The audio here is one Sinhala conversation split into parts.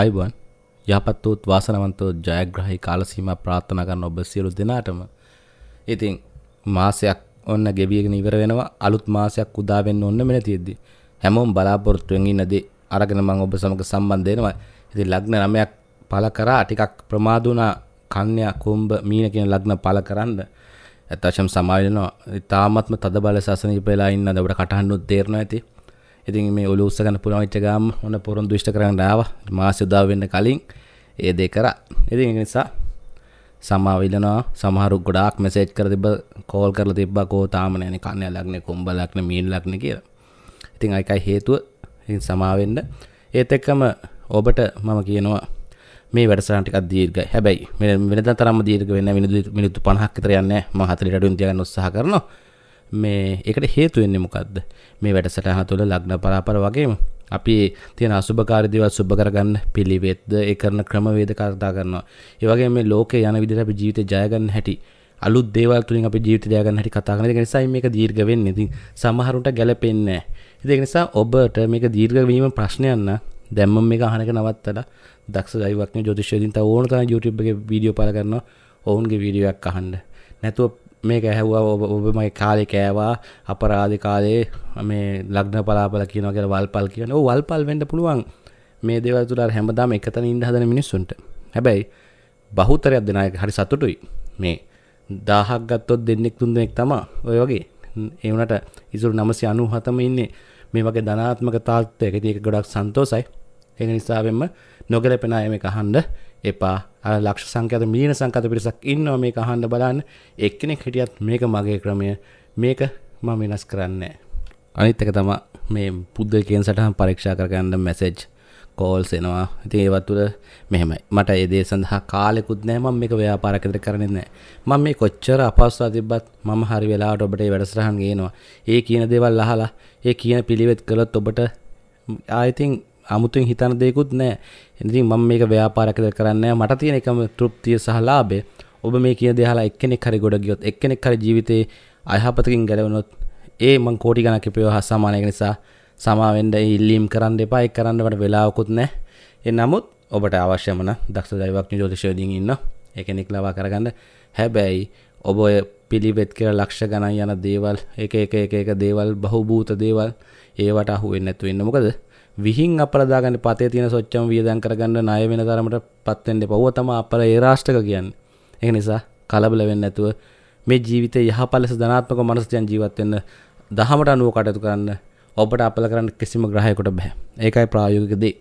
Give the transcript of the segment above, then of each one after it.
අයිබන් යහපත් වූත් වාසනවන්තෝ ජයග්‍රහහි කාලසීම ප්‍රාර්ථනා කරන්න ඔබ සියලු දෙනාටම. ඉතින් මාසයක් ඔන්න ගෙවියගෙන ඉවර වෙනවා. අලුත් මාසයක් උදා වෙන්න ඔන්න මෙන තියෙද්දි හැමෝම බලාපොරොත්තුවෙන් ඉන්නදී අරගෙන මම ඔබ සමග සම්බන්ධ වෙනවා. ඉතින් ලග්න නමයක් පළ කරා. ටිකක් ප්‍රමාද වුණා. කන්‍යා කුම්භ මීන කියන ලග්න පළ කරන්න. ඇත්තටම සමාව වෙනවා තාමත්ම තද බල සසනීප වෙලා ඉන්න ඔබට කටහඬුත් තේරෙනවා ඇති. ඉතින් මේ ඔලු උස්සගන්න පුළුවන් වෙච්ච ගාම ඔන්න පොරොන්දු ඉෂ්ට කරන්න ආවා මාසෙ උදා වෙන්න කලින් ඒ දේ කරා ඉතින් ඒ නිසා සමාව ඉල්ලනවා සමහරු ගොඩාක් මෙසේජ් කර තිබ්බ කෝල් කරලා තිබ්බා කෝ තාම නැනේ කන්‍යා ලග්නේ කුම්භ ලග්නේ මීන ලග්නේ කියලා ඉතින් ඒකයි හේතුව ඉතින් සමාව වෙන්න ඒත් එක්කම ඔබට මම කියනවා මේ වැඩසටහන ටිකක් දීර්ඝයි. හැබැයි වෙනදා තරම්ම දීර්ඝ වෙන්නේ නැහැ. මිනිත්තු 50ක් විතර යන්නේ නැහැ. මම 40ට අඩුවෙන් තියාගන්න උත්සාහ කරනවා. මේ ඒකට හේතු වෙන්නේ මොකද්ද? මේ වැඩසටහන තුළ ලග්න පරාපර වගේම අපි තියෙන අසුභකාරී දේවල් සුභ කරගන්න පිළිවෙත්ද ඒ කරන ක්‍රමවේද කතා කරනවා. ඒ වගේම මේ ලෝකේ යන විදිහට අපි ජීවිතේ ජය ගන්න හැටි අලුත් දේවල් තුලින් අපි ජීවිතය ජය ගන්න හැටි කතා කරන. ඒක නිසා මේක දීර්ඝ වෙන්නේ. ඉතින් සමහරුන්ට ගැලපෙන්නේ නැහැ. ඒක නිසා ඔබට මේක දීර්ඝ වීම ප්‍රශ්නයක් නම් දැන් මම මේක අහන එක නවත්තලා දක්ෂ දෛවඥ ජ්‍යොතිෂයකින් තව ඕන තරම් YouTube එකේ වීඩියෝ පළ කරනවා. ඔවුන්ගේ වීඩියෝ එකක් අහන්න. නැතුව මේක ඇහැව්වා ඔබ ඔබ මගේ කාලේ කෑවා අපරාධ කාලේ මේ ලග්න පලාපල කියනවා කියලා වල්පල් කියන. ඔව් වල්පල් වෙන්න පුළුවන්. මේ දේවල් තුල අර හැමදාම එකතන ඉන්න හදන මිනිස්සුන්ට. හැබැයි බහුතරයක් දෙනා හරි සතුටුයි. මේ 1000ක් ගත්තොත් දෙන්නෙක් තුන් දෙනෙක් තමයි ඔය වගේ. ඒ වුණාට ඉසුරු 997ම ඉන්නේ මේ වගේ ධනාත්මක තාත්වයක. ඉතින් ඒක ගොඩක් සන්තෝසයි. ඒක නිසාවෙන්ම නොගැලපෙන අය මේක අහන්න එපා. අර ලක්ෂ සංඛ්‍යාත මිලියන සංඛ්‍යාත පිරිසක් ඉන්නවා මේක අහන්න බලන්න. එක්කෙනෙක් හිටියත් මේක මගේ ක්‍රමය. මේක මම වෙනස් කරන්නේ අනිත් එක තමයි මේ පුද්ගලිකයන් සටහන් පරීක්ෂා කරගන්න මැසේජ් කෝල්ස් එනවා. ඉතින් ඒවත් තුළ මෙහෙමයි. මට ඒ දේ සඳහා කාලෙකුත් නැහැ. මම මේක ව්‍යාපාරයක් විතර කරන්නේ නැහැ. මම මේ කොච්චර අපහසුතාව තිබ්බත් මම හරි වෙලාවට ඔබට මේ වැඩසටහන් ගේනවා. ඒ කියන දේවල් අහලා ඒ කියන පිළිවෙත් කළොත් ඔබට ආයිතින් අමුතුවෙන් හිතන දෙයක්වත් නැහැ. ඉතින් මම මේක ව්‍යාපාරයක් විතර කරන්නේ නැහැ. මට තියෙන එකම තෘප්තිය සහ ලාභය ඔබ මේ කියන දේ අහලා එක්කෙනෙක් හරි ගොඩ ගියොත් එක්කෙනෙක් හරි ජීවිතේ අයහපතකින් ගැලවුණොත් ඒ මං කෝටි ගණක් ඉපේව හා සමාන එක නිසා සමාවෙන්ඩ ඉල්ලීම් කරන්න එපා. එක් කරන්න වට වෙලාවකුත් නෑ. එ නමුත් ඔබට අවශ්‍යමන දක්ෂ දයිවක්ඥ ජෝතිශයෝදින් ඉන්න. එකනෙක් ලවා කරගන්න. හැබැයි ඔබ ඔය පිළිවෙත් කියල ලක්ෂ ගණන් යන දේවල් එක එක එක එක දේවල් බහුභූත දේවල් ඒවට අහුවෙන් නැතු වෙන්න මොකද විහින් අපරදාගන්න පතේ තියෙන සොච්චම වියදන් කරගන්න ණය වෙන තරමට පත්වෙන්ඩ පව්ව තම අපල ඒ රාෂ්ටක කියන්න. එක නිසා කලබල වෙන්න ඇතුව මේ ජීවිතය යහපලෙස ධනාත්මක මනස්ජන් ජීවත්වෙන්න දහමට අනුව කටයුතු කරන්න ඔබට අපල කරන්න කිසිම ග්‍රහයකොට බැහැ ඒකයි ප්‍රායෝගික දේ.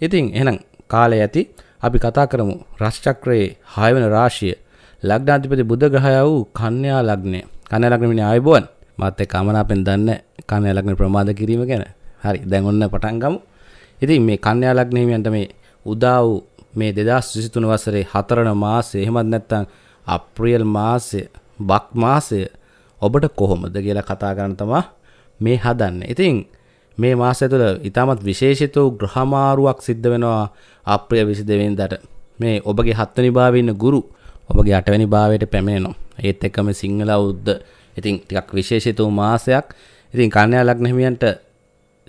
ඉතින් එහෙනම් කාලය ඇති. අපි කතා කරමු රශ්චක්‍රයේ හයවන රාශිය. ලග්නාධිපති බුද්ධ ග්‍රහය වූ කන්‍යා ලග්නය. කන්‍යා ලග්නමිනි ආයුබෝවන්. මාත් එක්ක අමනාපෙන් දන්න කන්‍යා ලග්න ප්‍රමාද කිරීම ගැන. හරි. දැන් ඔන්න පටන් ගමු. ඉතින් මේ කන්‍යා ලග්න හිමියන්ට මේ උදා වූ මේ 2023 වසරේ හතරන මාසයේ එහෙමත් නැත්නම් අප්‍රේල් මාසය බක් මාසය ඔබට කොහොමද කියලා කතා කරන්න තමයි මේ හදන්න. ඉතින් මේ මාසය තුළ ඉතාමත් විශේෂිත වූ ග්‍රහමාරුවක් සිද්ධ වෙනවා අප්‍රිය විසි දෙවෙන්දට මේ ඔබගේ හත්වනි භාවන්න ගුරු ඔබගේ අටවැනි භාවයට පැමිණෙනවා. ඒත් එක්කම සිංහල උද්ද ඉතින් ටිකක් විශේෂිත වූ මාසයක්. ඉතින් කන්‍යා ලග්නහිමියන්ට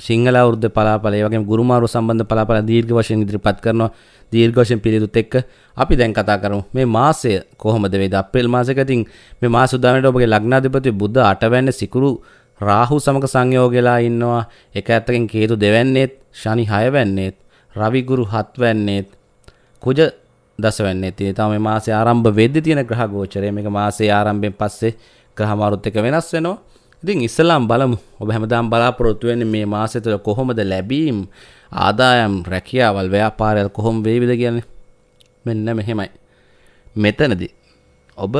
සිංහල වෘද්ධ පලාපලේ වගේ ගුරුමාරු සම්බන්ධ පලාපල දීර්ඝ වශයෙන් ඉදිරිපත් කරනවා. දීර්ඝ වශයෙන් පිළිතුත් එක්ක අපි දැන් කතා කරමු. මේ මාසය කොහොමද වේද අප්‍රේල් මාසෙක ඉතින් මේ මාස උදාහරණයට ඔබගේ ලග්නාධිපති බුද්ධ අටවැන්න සිකුරු රාහු සමග සංයෝගලා ඉන්නවා. එක ඇත්තකින් කේතු දෙවැන්නේත් ශනි හයවැන්නේත් රවිගුරු හත්වැන්නේත් කුජ දසවැන්නේ තිය තම මාසය ආරම්භ වෙද්දි තියෙන ග්‍රහ ගෝචරය. මේක මාසේ ආරම්භයෙන් පස්සේ ග්‍රහමාරුත් එක වෙනස් වෙනවා. ඉතින් ඉස්සලාම් බලමු ඔබ හැමදාම් බලාපොරොත්තු වෙන්නේ මේ මාසය තුළ කොහොමද ලැබීම් ආදායම් රැකියාවල් ව්‍යාපාරයල් කොහොම වේවිද කියන්නේ මෙන්න මෙහෙමයි මෙතනදී ඔබ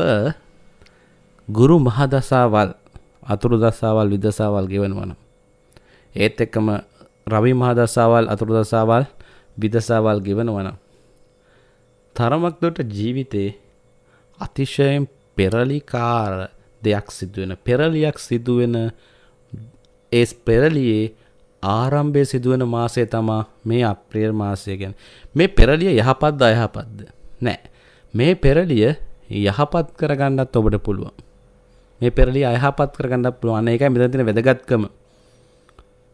ගුරු මහදසාවල් අතුරු දසාවල් විදසාවල් ගෙවනවන. ඒත් එක්කම රවි මහදසාවල් අතුරු දසාවල් විදසාවල් ගෙවන වන. තරමක් දොට ජීවිතේ අතිශයෙන් පෙරලිකාර දෙයක් සිදුවෙන පෙරලියක් සිදුවෙන ඒ පෙරලියේ ආරම්භය සිදුවන මාසය තමා මේ අප්‍රියර් මාසය ගැන. මේ පෙරලිය යහපත්ද අයහපත්ද? නෑ. මේ පෙරලිය යහපත් කරගන්නත් ඔබට පුළුවන්. මේ පෙරලි අයහපත් කරගන්න පුළුවන්. ඒකයි මෙතන තියෙන වැදගත්කම.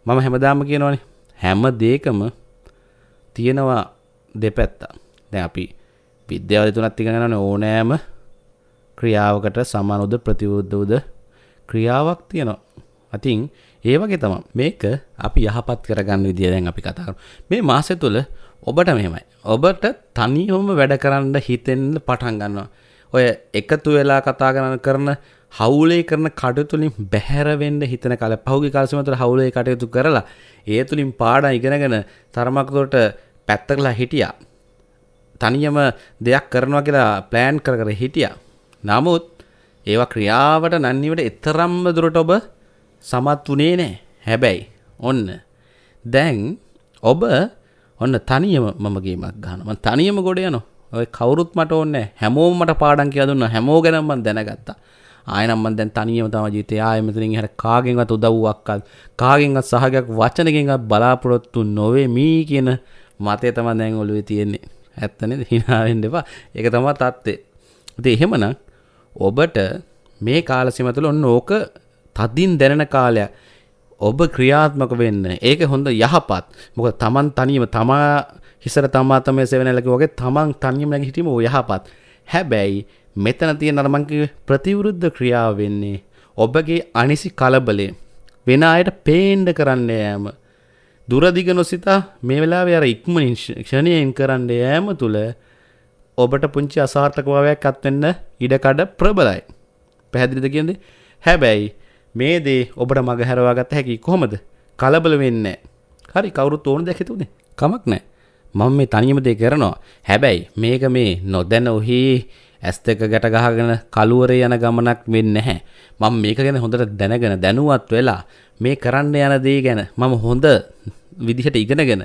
මම හැමදාම කියනවනේ. හැම දෙයකම තියෙනවා දෙපැත්තා දැන් අපි විද්‍යාව තුනත් ඉගෙන ගන්න ඕනෑම ක්‍රියාවකට සමානුද ප්‍රතිවුද්ධවද ක්‍රියාවක් තියෙනවා. අතින් ඒ වගේ තම මේක අපි යහපත් කරගන්න විදිය දැන් අපි කතා මේ මාසෙ තුළ ඔබට මෙහෙමයි. ඔබට තනියොම වැඩ කරන්න හිතෙන්න පටන් ගන්නවා. ඔය එකතු වෙලා කතා කරන කරන හවුලේ කරන කටතුලින් බැහැරවෙන්න හිතන කල පහුගි කාලසමතුර හවුලේ කටයුතු කරලා ඒ තුළින් පාඩ ඉගෙනගෙන තරමක්තොට පැත්තකලා හිටියා. තනියම දෙයක් කරනවා කියලා ප්ලෑන් කර කර හිටියා. නමුත් ඒවා ක්‍රියාවට නන්නිවට එතරම්ම දුරට ඔබ සමත් වනේ නෑ. හැබැයි ඔන්න. දැන් ඔබ ඔන්න තනියම මමගේමක් ගහනම තනියම ගොඩ යන ඔය කවුරුත් මට ඔන්න හැමෝම මට පාඩන් කිය දුන්න. හැමෝ ගැනම්මන් දැනගත්තා. ආයනම්මන් දැන් තනියම තම ජීතය ආයමතරින් හට කාගෙන්වත් උදව්වක්කල් කාගෙන්වත් සහගයක් වචනකින්ත් බලාපොරොත්තු නොවේ මී කියන මතය තම දැන් ඔලුවේ තියෙන්නේ. ඇත්තන හිනාවෙන් දෙපා එක තමා තත්ත්ේ ති එහෙමනම් ඔබට මේ කාලසිමතුල ඔන්න ඕක තදින් දැනෙන කාලයක්. ඔබ ක්‍රියාත්මක වෙන්න. ඒක හොඳ යහපත්. මොක තමන් තනීම තමා හිසර තමා තම සෙවනැලක වගේ තමන් තනියම නැග හිටීම යහපත්. හැබැයි මෙතන තිය නරමංක ප්‍රතිවෘද්ධ ක්‍රියාව වෙන්නේ ඔබගේ අනිසි කලබලේ වෙන අයට පේන්ඩ කරන්න යෑම. දුරදිග නොසිතා මේ වෙලා අර ඉක්මනින් ක්ෂණයෙන් කරන්න යෑම තුළ ඔබට පුංචි අසාර්ථකභාවයක් අත්වෙන්න ඉඩකඩ ප්‍රබලයි. පැහැදිලිද කියද හැබැයි මේ දේ ඔබට මග හැරවාගත්ත හැකි කොහොමද? කලබල වෙන්න හරි කවුරුත් ඕන දැකෙතුනේ කමක් නෑ මම මේ තනියම දේ කරනවා. හැබැයි මේක මේ නොදැන ඔහි ඇස් දෙක ගැට ගහගෙන කළුවරේ යන ගමනක් වෙන්නේ නැහැ. මම මේක ගැන හොඳට දැනගෙන දැනුවත් වෙලා මේ කරන්න යන දේ ගැන මම හොඳ විදිහට ඉගෙනගෙන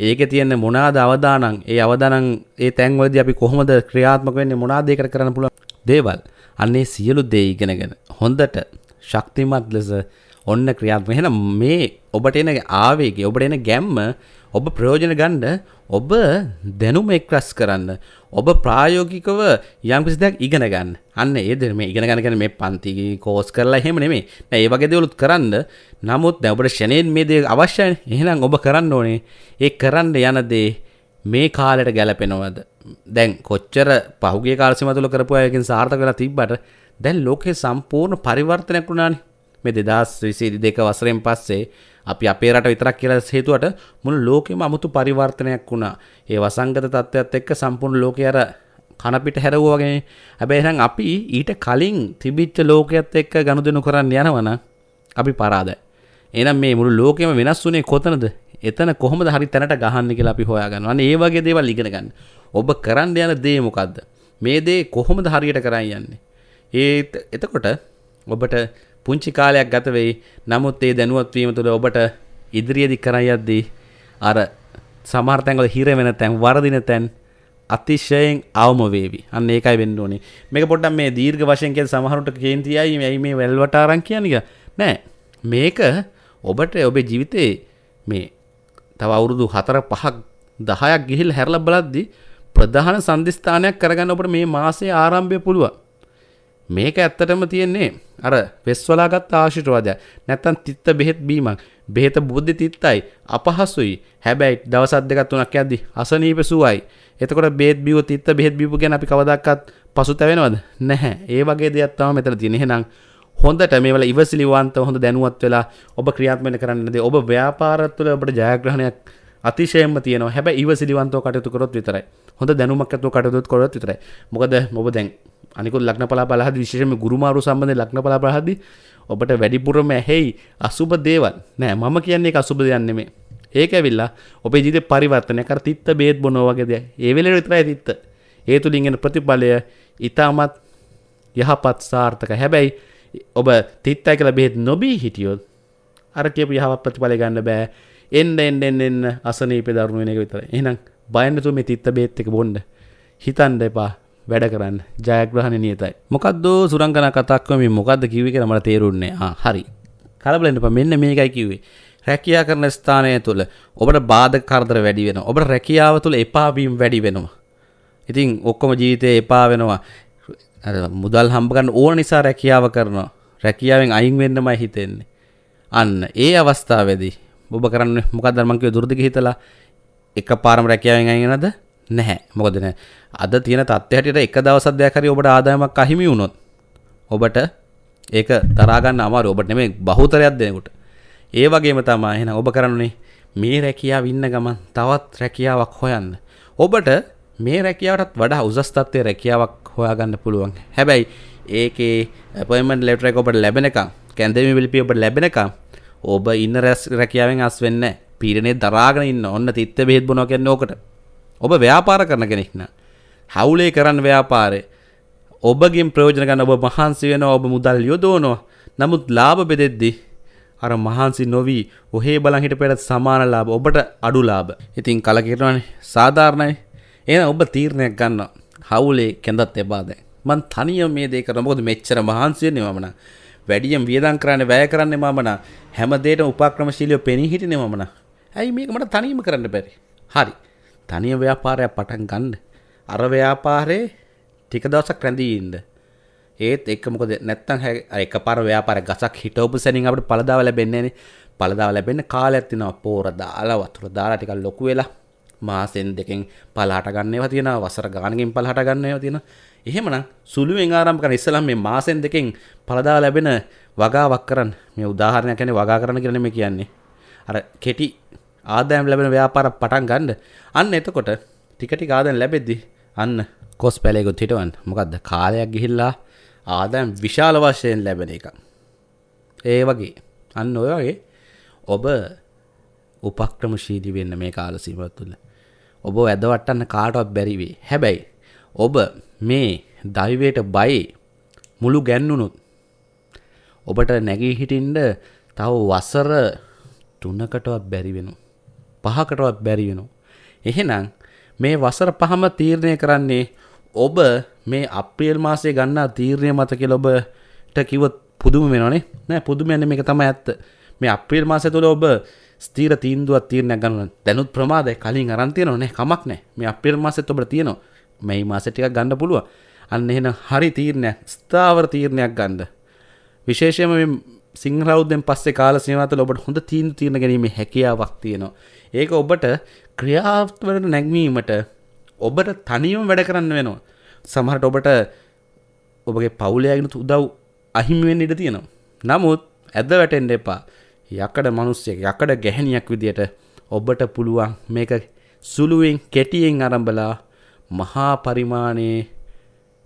ඒක තියෙන මොනාද අවදානං ඒ අවදානං ඒ තැන්වලදී අපි කොහොමද ක්‍රියාත්මක වෙන්නේ? මොනවාද ඒකට කරන්න පුළුවන්? දේවල්. අන්නේ සියලු දේ ඉගෙනගෙන හොඳට ශක්තිමත් ලෙස ඔන්න ක්‍රියාත්මක එහෙනම් මේ ඔබට එන ආවේගය ඔබට එන ගැම්ම ඔබ ප්‍රයෝජන ගන්න ඔබ දැනුම එක්රස් කරන්න ඔබ ප්‍රායෝගිකව යම් කිසි දෙයක් ඉගෙන ගන්න. අන්න ඒ දෙ මේ ඉගෙන ගන්න කියන්නේ මේ පන්ති කෝස් කරලා එහෙම නෙමෙයි. නෑ ඒ වගේ දේවලුත් කරන්න. නමුත් දැන් ඔබට ෂණයෙන් මේ දේ අවශ්‍යයි. එහෙනම් ඔබ කරන්න ඕනේ ඒ කරන්න යන දේ මේ කාලෙට ගැලපෙනවද? දැන් කොච්චර පහුගිය කාල සීමාව තුළ කරපු අයකින් සාර්ථක වෙලා තිබ්බට දැන් ලෝකේ සම්පූර්ණ පරිවර්තනයක් වුණානේ. මේ 2022 වසරෙන් පස්සේ අපි අපේ රට විතරක් කියලා හේතුවට මුළු ලෝකෙම අමුතු පරිවර්තනයක් වුණා. ඒ වසංගත තත්ත්වයක් එක්ක සම්පූර්ණ ලෝකය අර කනපිට හැරවුවා වගේ. හැබැයි එහෙනම් අපි ඊට කලින් තිබිච්ච ලෝකයේත් එක්ක ගනුදෙනු කරන්න යනවනම් අපි පරාදයි. එහෙනම් මේ මුළු ලෝකෙම වෙනස් වුණේ කොතනද? එතන කොහොමද හරි තැනට ගහන්න කියලා අපි හොයාගන්නවා. අන්න ඒ වගේ දේවල් ඉගෙන ගන්න. ඔබ කරන්න යන දේ මොකද්ද? මේ දේ කොහොමද හරියට කරන් යන්නේ? ඒ එතකොට ඔබට පුංචි කාලයක් ගත වෙයි. නමුත් ඒ දැනුවත් වීම තුළ ඔබට ඉදිරියේදී කරන් යද්දී අර සමහර තැන්වල හිර වෙන තැන් වරදින තැන් අතිශයෙන් අවම වේවි. අන්න ඒකයි වෙන්න ඕනේ. මේක පොඩ්ඩක් මේ දීර්ඝ වශයෙන් කියන සමහරුන්ට කේන්තියයි මේ මේ වැල්වට අරන් කියන්නේ නෑ. මේක ඔබට ඔබේ ජීවිතේ මේ තව අවුරුදු 4 5ක් 10ක් ගිහිල්ලා හැරලා බලද්දී ප්‍රධාන සම්දිස්ථානයක් කරගන්න ඔබට මේ මාසයේ ආරම්භය පුළුවන්. මේක ඇත්තටම තියෙන්නේ අර වෙස්වලාගත් ආශිර්වාදයක් නැත්තම් තිත්ත බෙහෙත් බීමක්. බෙහෙත බුද්ධි තිත්තයි. අපහසුයි. හැබැයි දවසක් දෙකක් තුනක් යද්දි අසනීප සුවයි. එතකොට බේත් බිව තිත්ත බෙහෙත් බීපු ගැන අපි කවදාවත් පසුතැවෙනවද? නැහැ. ඒ වගේ දෙයක් තමයි මෙතන තියෙන්නේ. එහෙනම් හොඳට මේවල ඉවසිලිවන්ත හොඳ දැනුවත් වෙලා ඔබ ක්‍රියාත්මක කරන්න දේ ඔබ ව්‍යාපාරත් තුළ ඔබට ජයග්‍රහණයක් අතිශයෙන්ම තියෙනවා. හැබැයි ඉවසිලිවන්තව කටයුතු කරොත් විතරයි. හොඳ දැනුමක් ඇතුව කටයුතු කරොත් විතරයි. මොකද ඔබ දැන් අනිකුත් ලක්න පලා බලහද විශේෂම ගුරුමාරු සම්බන්ධ ලක්න පලා බලහදි ඔබට වැඩිපුරම ඇහෙයි අසුබ දේවල්. නෑ මම කියන්නේ අසුබ දෙයන්නෙමේ ඒක ඇවිල්ලා ඔබේ ජීවිතේ පරිවර්තනය කර තිත්ත බේත් බොනවා වගේ දෙයක්. ඒ වෙලේ විතරයි තිත්ත. ඒ තුලින් එන ප්‍රතිඵලය ඊටමත් යහපත් සාර්ථක. හැබැයි ඔබ තිත්තයි කියලා බෙහෙත් නොබී හිටියොත් අර කියපු යහපත් ප්‍රතිඵලය ගන්න බෑ. එන්න එන්න එන්න එන්න අසනීපේ දරුණු වෙන එක විතරයි. එහෙනම් බය නැතුව මේ තිත්ත බෙහෙත් එක බොන්න. හිතන්න එපා. වැඩ කරන්න. ජයග්‍රහණ නියතයි. මොකක්ද සුරංගන කතක්ව මේ මොකක්ද කිව්වේ කියලා මට තේරුන්නේ ආ හරි. කලබලෙන්න එපා. මෙන්න මේකයි කිව්වේ. රැකියා කරන ස්ථානය තුළ ඔබට බාධක කරදර වැඩි වෙනවා. ඔබට රැකියාව තුළ එපා වීම වැඩි වෙනවා. ඉතින් ඔක්කොම ජීවිතේ එපා වෙනවා. මුදල් හම්බ ගන්න ඕන නිසා රැකියාව කරනවා. රැකියාවෙන් අයින් වෙන්නමයි හිතෙන්නේ. අන්න ඒ අවස්ථාවේදී ඔබ කරන්න මොකක්ද මං කිව්ව දුරදිග හිතලා එක පාරම රැකියාවෙන් අයිගෙනද නැහැ. මොකදන අද තියෙන තත්ත්ය හැටියට එක දවසක් දෙයක් හරි ඔබට ආදායමක් අහිමි වුණොත් ඔබට ඒක තරාගන්න අමාරු ඔබට නෙමෙයි බහුතරයක් දෙනෙකුට. ඒ වගේම තමයි එහෙනම් ඔබ කරන්නේ මේ රැකියාව ඉන්න ගමන් තවත් රැකියාවක් හොයන්න. ඔබට මේ රැකියාවටත් වඩා උසස් තත්ත්වයේ රැකියාවක් හොයාගන්න පුළුවන්. හැබැයි ඒකේ අපොයින්ට්මන්ට් ලෙටර් එක ඔබට ලැබෙනකම් කැන්දේමි පිළිපිය ඔබට ලැබෙනකම් ඔබ ඉන්න රැකියාවෙන් අස් වෙන්න පීරණේ දරාගෙන ඉන්න. ඔන්න තිත්ත බෙහෙත් බොනවා කියන්නේ ඕකට. ඔබ ව්‍යාපාර කරන කෙනෙක් නා හවුලේ කරන්න ව්‍යාපාරේ ඔබගෙන් ප්‍රයෝජන ගන්න ඔබ මහන්සි වෙනවා ඔබ මුදල් යොදවනවා. නමුත් ලාභ බෙදෙද්දී අර මහන්සි නොවී ඔහේ බලන් හිටපෙට සමාන ලාභ ඔබට අඩු ලාභ. ඉතින් කලකිරනවානේ. සාධාරණයි. එහෙනම් ඔබ තීරණයක් ගන්න හවුලේ කැඳත් එපා දැන්. මං තනියම මේ දේ කරන මොකද මෙච්චර මහන්සි වෙන්නේ මම නා වැඩියෙන් වියදම් කරන්නේ වැය කරන්නේ මම නා හැම දෙයකම උපක්‍රමශීලීව පෙනී හිටිනේ මම නා ඇයි මේක? මට තනියම කරන්න බැරි. හරි. තනියම ව්‍යාපාරයක් පටන් ගන්න. අර ව්‍යාපාරේ ටික දවසක් රැඳී ඉන්න. ඒත් එක මොකද නැත්තම් එක පාර ව්‍යාපාර ගසක් හිටවපු සැනින් අපිට පළදාව ලැබෙන්නේ නැනේ පළදාව ලැබෙන්න කාලයක් තියෙනවා. පෝර දාලා වතුර දාලා ටිකක් ලොකු වෙලා මාසෙන් දෙකෙන් පළහට ගන්න ඒවා තියෙනවා. වසර ගානකින් පළහට ගන්න ඒවා තියෙනවා. එහෙමනම් සුළුවෙන් ආරම්භ කරන ඉස්සලම් මේ මාසෙන් දෙකෙන් පළදාව ලැබෙන වගාවක් කරන්න. මේ උදාහරණයක් කියන්නේ වගා කරන්න කියලා නෙමෙයි කියන්නේ. අර කෙටි ආදායම් ලැබෙන ව්‍යාපාරයක් පටන් ගන්න. අන්න එතකොට ටික ටික ආදායම් ලැබෙද්දි අන්න කොස් පැලයකුත් හිටවන්න. මොකක්ද කාලයක් ගිහිල්ලා ආදැම් විශාල වශයෙන් ලැබෙන එක. ඒ වගේ. අන්න ඔය වගේ ඔබ උපක්‍රමශීලි වෙන්න මේ කාල සීමත් තුළ. ඔබ ඇදවටන්න කාටවත් බැරිවේ හැබැයි ඔබ මේ දයිවයට බයි මුළු ගැන්නුනුත් ඔබට නැගී හිටින්ඩ තව වසර තුන්නකටවත් බැරි වෙනු පහකටවත් බැරි වෙනු එහෙනම් මේ වසර පහම තීරණය කරන්නේ ඔබ මේ අප්‍රියල් මාසේ ගන්නා තීරණය මත කියලා ඔබට කිව්වොත් පුදුම වෙනවනේ. නෑ පුදුම යන්නේ මේක තමයි ඇත්ත. මේ අප්‍රියල් මාසය තුළ ඔබ ස්ථීර තීන්දුවක් තීරණයක් ගන්න දැනුත් ප්‍රමාදයි කලින් අරන් තියෙනව නේ කමක් නෑ. මේ අප්‍රියල් මාසෙත් ඔබට තියෙනවා. මේ මාසෙ ටිකක් ගන්න පුළුවන්. අන්න එහෙනම් හරි තීරණයක් ස්ථාවර තීරණයක් ගන්න. විශේෂයෙන්ම මේ සිංහලෞද්දෙන් පස්සේ කාල සීමාව තුළ ඔබට හොඳ තීන්දුව తీරන ගැනීමේ හැකියාවක් තියෙනවා. ඒක ඔබට ක්‍රියාවලට නැගවීමට ඔබට තනියම වැඩ කරන්න වෙනවා. සමහට ඔබට ඔබගේ පවුලයාගෙන උදව් අහිමිවෙන් ඉඩ තියෙනවා. නමුත් ඇද වැටෙන්ඩ එපා. යකඩ මනුස්්‍යය යකඩ ගැහැනියක් විදියට ඔබට පුළුවන් මේක සුළුවෙන් කෙටියෙන් අරම්බලා මහා පරිමාණයේ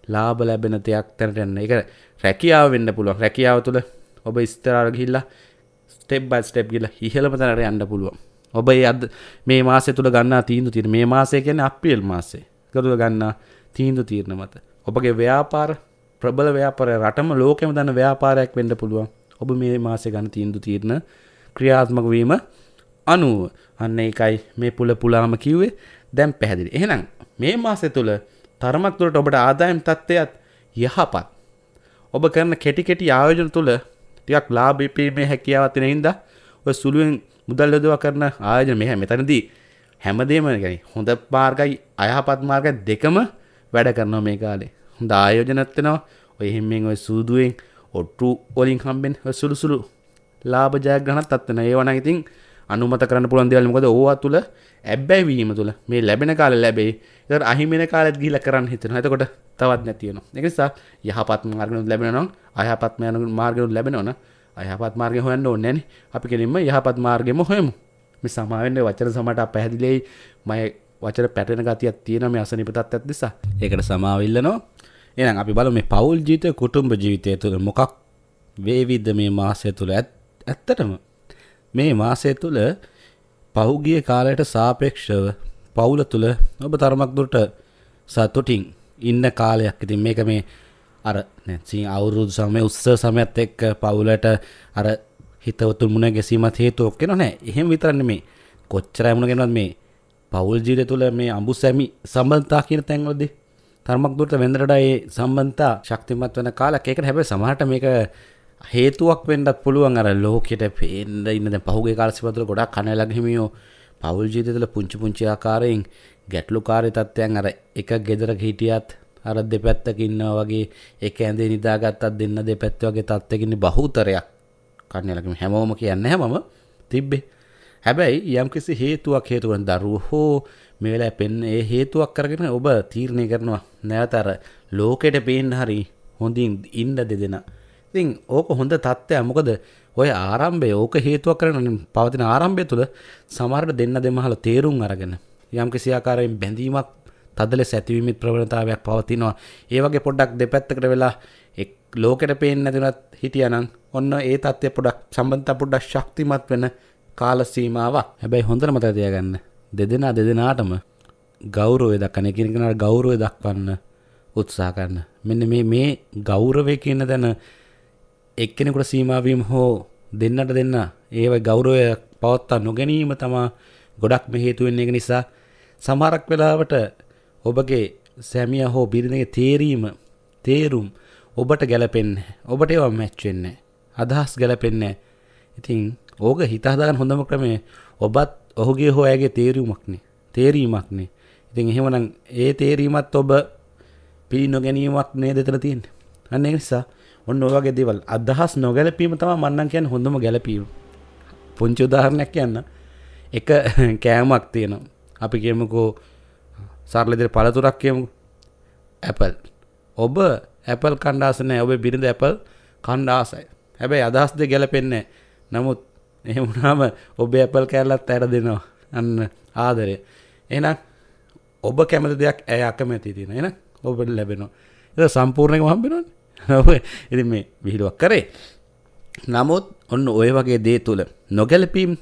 ලාබ ලැබෙන දෙයක් තැනටන්න එක රැකියාව වෙන්න පුළුවන්. රැකියාව තුළ ඔබ ස්තරාර ගිල්ලා ස්ටෙබ් බයි ස්ටෙප් ගිල ඉහළම තැනට යන්න පුළුවන්. ඔබ අද මේ මාසය තුළ ගන්න තීන්දු තිර මේ මාසය කියන අප්‍රියල් මාසේ කරුව ගන්නා තීන්දු තීරණ මත. ඔබගේ ව්‍යාපාර ප්‍රබල ව්‍යාපාරය රටම ලෝකෙම දන්න ව්‍යාපාරයක් වෙන්න පුළුවන්. ඔබ මේ මාසය ගන්න තීන්දු තීරණ ක්‍රියාත්මක වීම අනුව. අන්න එකයි මේ පුල පුලාම කිව්වේ. දැම් පැහැදිලි. එහෙනම් මේ මාසය තුළ තරමක් තුළට ඔබට ආදායම් තත්ත්වයත් යහපත්. ඔබ කරන කෙටි කෙටි ආයෝජන තුළ ටිකක් ලාභීපීමේ හැකියාවතින හින්දා ඔය සුළුවෙන් මුදල් යොදවා කරන ආයෝජන මෙහ මෙතනදී හැමදේම ගැන හොඳ මාර්ගයි අයහපත් මාර්ග දෙකම වැඩ කරනවා මේ කාලේ. හොඳ ආයෝජනත්වෙනවා ඔය හිම්මෙන් ඔය සූදුවෙන් ඔට්ටු ඔලින් හම්බෙන් සුළු සුළු ලාභ ජයග්‍රහණත් අත්වෙන ඒවන ඉතින් අනුමත කරන්න පුළන් දෙවල් මොකද? ඕවා තුළ ඇබ්බැවීම තුළ මේ ලැබෙන කාල ලැබේ ද අහිමෙන කාලත් ගිල කරන්න හිතන හතකොට තවත් නැතියන එකනිසා යහපත් මාර්ගනු ලැබෙනවා අයහපත් මයන මාර්ගනු ලැබෙනවන අයහපත් මාර්ගය හොයන්න ඕන්නැන අපි කෙලින්ම යහපත් මාර්ගම හොයමු. මේ සමාවෙන්න වචන සමට පැහැදිලෙයි මය වචර පැටෙන ගතියක් තියෙන මේ අසනිපතත් ඇත් නිසා. ඒකට සමාවිල්ලනවා එනම් අපි බල මේ පවුල් ජීතය කුටුම්ඹ ජීවිතය තුළ මොකක් වේවිද්ධ මේ මාසය තුළ ඇත් ඇත්තටම? මේ මාසය තුළ පහුගිය කාලයට සාපේක්ෂව පවුල තුළ ඔබ තරමක් දුරට සතුටින් ඉන්න කාලයක්. ඉතින් මේක මේ අර නැසි අවුරුදු සමය උත්ස සමයත් එක්ක පවුලට අර හිතවතුන් මුණ ගැසීමත් හේතුවක් කෙන නෑ එහෙම විතරන්න මේ කොච්චර ඇමුණ ගෙනත් මේ පවුල් ජීවිතය තුළ මේ අඹු සැමි සම්බන්ධතා කියන තැන්වලදී තරමක් දුරට වෙන්දරට ඒ සම්බන්ධතා ශක්තිමත් වෙන කාලයක්. ඒකට හැබැයි සමහරට මේක හේතුවක් වෙන්නත් පුළුවන්. අර ලෝකෙට පේන්න ඉන්න දැන් පහුගිය කාල සිපතුල ගොඩක් කනලග හිමියෝ පවුල් ජීවිතය තුළ පුංචි පුංචි ආකාරයෙන් ගැටලුකාරී තත්ත්වයන් අර එක ගෙදරක හිටියත් අර දෙපැත්තක ඉන්නවා වගේ එක ඇඳේ නිදාගත්තත් දෙන්න දෙපැත්ත වගේ තත්ත්වකින් බහුතරයක් කන්නලගම හැමෝම කියන්න හැමම තිබ්බේ හැබැයි යම් කිසි හේතුවක් හේතුවෙන් දරුවෝ හෝ මේ වෙලාවේ පෙන්න ඒ හේතුවක් කරගෙන ඔබ තීරණය කරනවා නැවත අර ලෝකෙට පේන්න හරි හොඳින් ඉන්න දෙදෙනා. ඉතින් ඕක හොඳ තත්ත්වයක්. මොකද ඔය ආරම්භය ඕක හේතුවක් කරගෙන පවතින ආරම්භය තුළ සමහරට දෙන්න දෙමහල තේරුම් අරගෙන යම් කිසි ආකාරයෙන් බැඳීමක් තද ලෙස ඇතිවීමත් ප්‍රවණතාවයක් පවතිනවා. ඒ වගේ පොඩ්ඩක් දෙපැත්තකට වෙලා එක් ලෝකෙට පේන්නේ නැතුණත් හිටියානම් ඔන්න ඒ තත්ත්වය පොඩ්ඩක් සම්බන්ධතා පොඩ්ඩක් ශක්තිමත් වෙන කාල සීමාවක්. හැබැයි හොඳට මතක තියාගන්න. දෙදෙනා දෙදෙනාටම ගෞරවය දක්වන එකිනෙකාට ගෞරවය දක්වන්න උත්සාහ කරන්න. මෙන්න මේ මේ ගෞරවය කියන දන එක්කෙනෙකුට සීමාවීම හෝ දෙන්නට දෙන්න ඒව ගෞරවය පවත්තා නොගැනීම තමා ගොඩක් මෙහේතුවෙන් එක නිසා සමහරක් වෙලාවට ඔබගේ සැමිය හෝ බිරිඳගේ තේරීම තේරුම් ඔබට ගැලපෙන්නේ ඔබට ඒවා මැච් වෙන්නේ අදහස් ගැලපෙන්නේ ඉතින් ඕක හිත හදාගන්න හොඳම ක්‍රමය ඔබත් ඔහුගේ හෝ ඇගේ තේරීමක්නේ තේරීමක්නේ ඉතින් එහෙමනම් ඒ තේරීමත් ඔබ පිළි නොගැනීමක් නේද එතන තියෙන්නේ? අන්න ඒ නිසා ඔන්න ඔය වගේ දේවල් අදහස් නොගැලපීම තමයි මන්නම් කියන්නේ හොඳම ගැලපීම. පුංචි උදාහරණයක් කියන්න. එක කෑමක් තියෙනවා. අපි කියමුකෝ සරලදිර පළතුරක් කියමු. ඇපල් ඔබ ඇපල් කණ්ඩාස නෑ. ඔබ බිරිඳ ඇපල් කණ්ඩාසයි හැබැයි අදහස් දෙ ගැලපෙන්නේ නමුත් එහෙමුණාම ඔබ ඇපල් කෑල්ලත් ඇර දෙනවා. අන්න ආදරය. එහෙනම් ඔබ කැමති දෙයක් ඇය අකමැති තියෙන එන ඔබට ලැබෙනවා. ඒ සම්පූර්ණයම හම්බෙනවනේ. ඉතින් මේ විහිළුවක් කරේ. නමුත් ඔන්න ඔය වගේ දේ තුළ නොගැලපීම්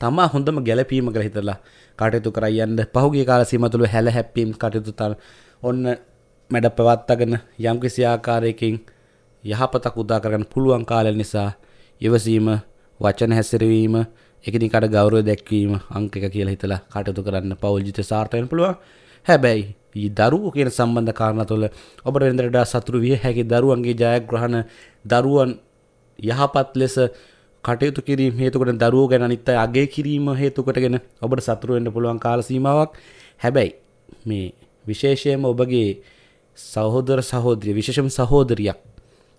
තමා හොඳම ගැලපීම කළ හිතරලා කටයුතු කරයන්න පහුගේ කාල සීම තුළ හැල හැප්පීම් කටයුතු තර ඔන්න මැඩ පවත්තගෙන යම් කිසි ආකාරයකින් යහපතක් උදා කරගන්න පුළුවන් කාලය නිසා ඉවසීම වචන හැසිරවීම එකනිකට ගෞරව දැක්වීම අංක එක කියලා හිතලා කටයුතු කරන්න පෞල්ජිත සාර්ථයන පුළුවන්. හැබැයි දරුව කියන සම්බන්ධ කාරණ තුළ ඔබට වෙන්දරට සතුරු විය හැකි දරුවන්ගේ ජයග්‍රහණ දරුවන් යහපත් ලෙස කටයුතු කිරීම හේතුකට දරුව ගැන අනිත් අය අගය කිරීම හේතුකටගෙන ඔබට සතුරු වෙන්න පුළුවන් කාල සීමාවක්. හැබැයි මේ විශේෂයෙන්ම ඔබගේ සහෝදර සහෝදරිය විශේෂම සහෝදරියක්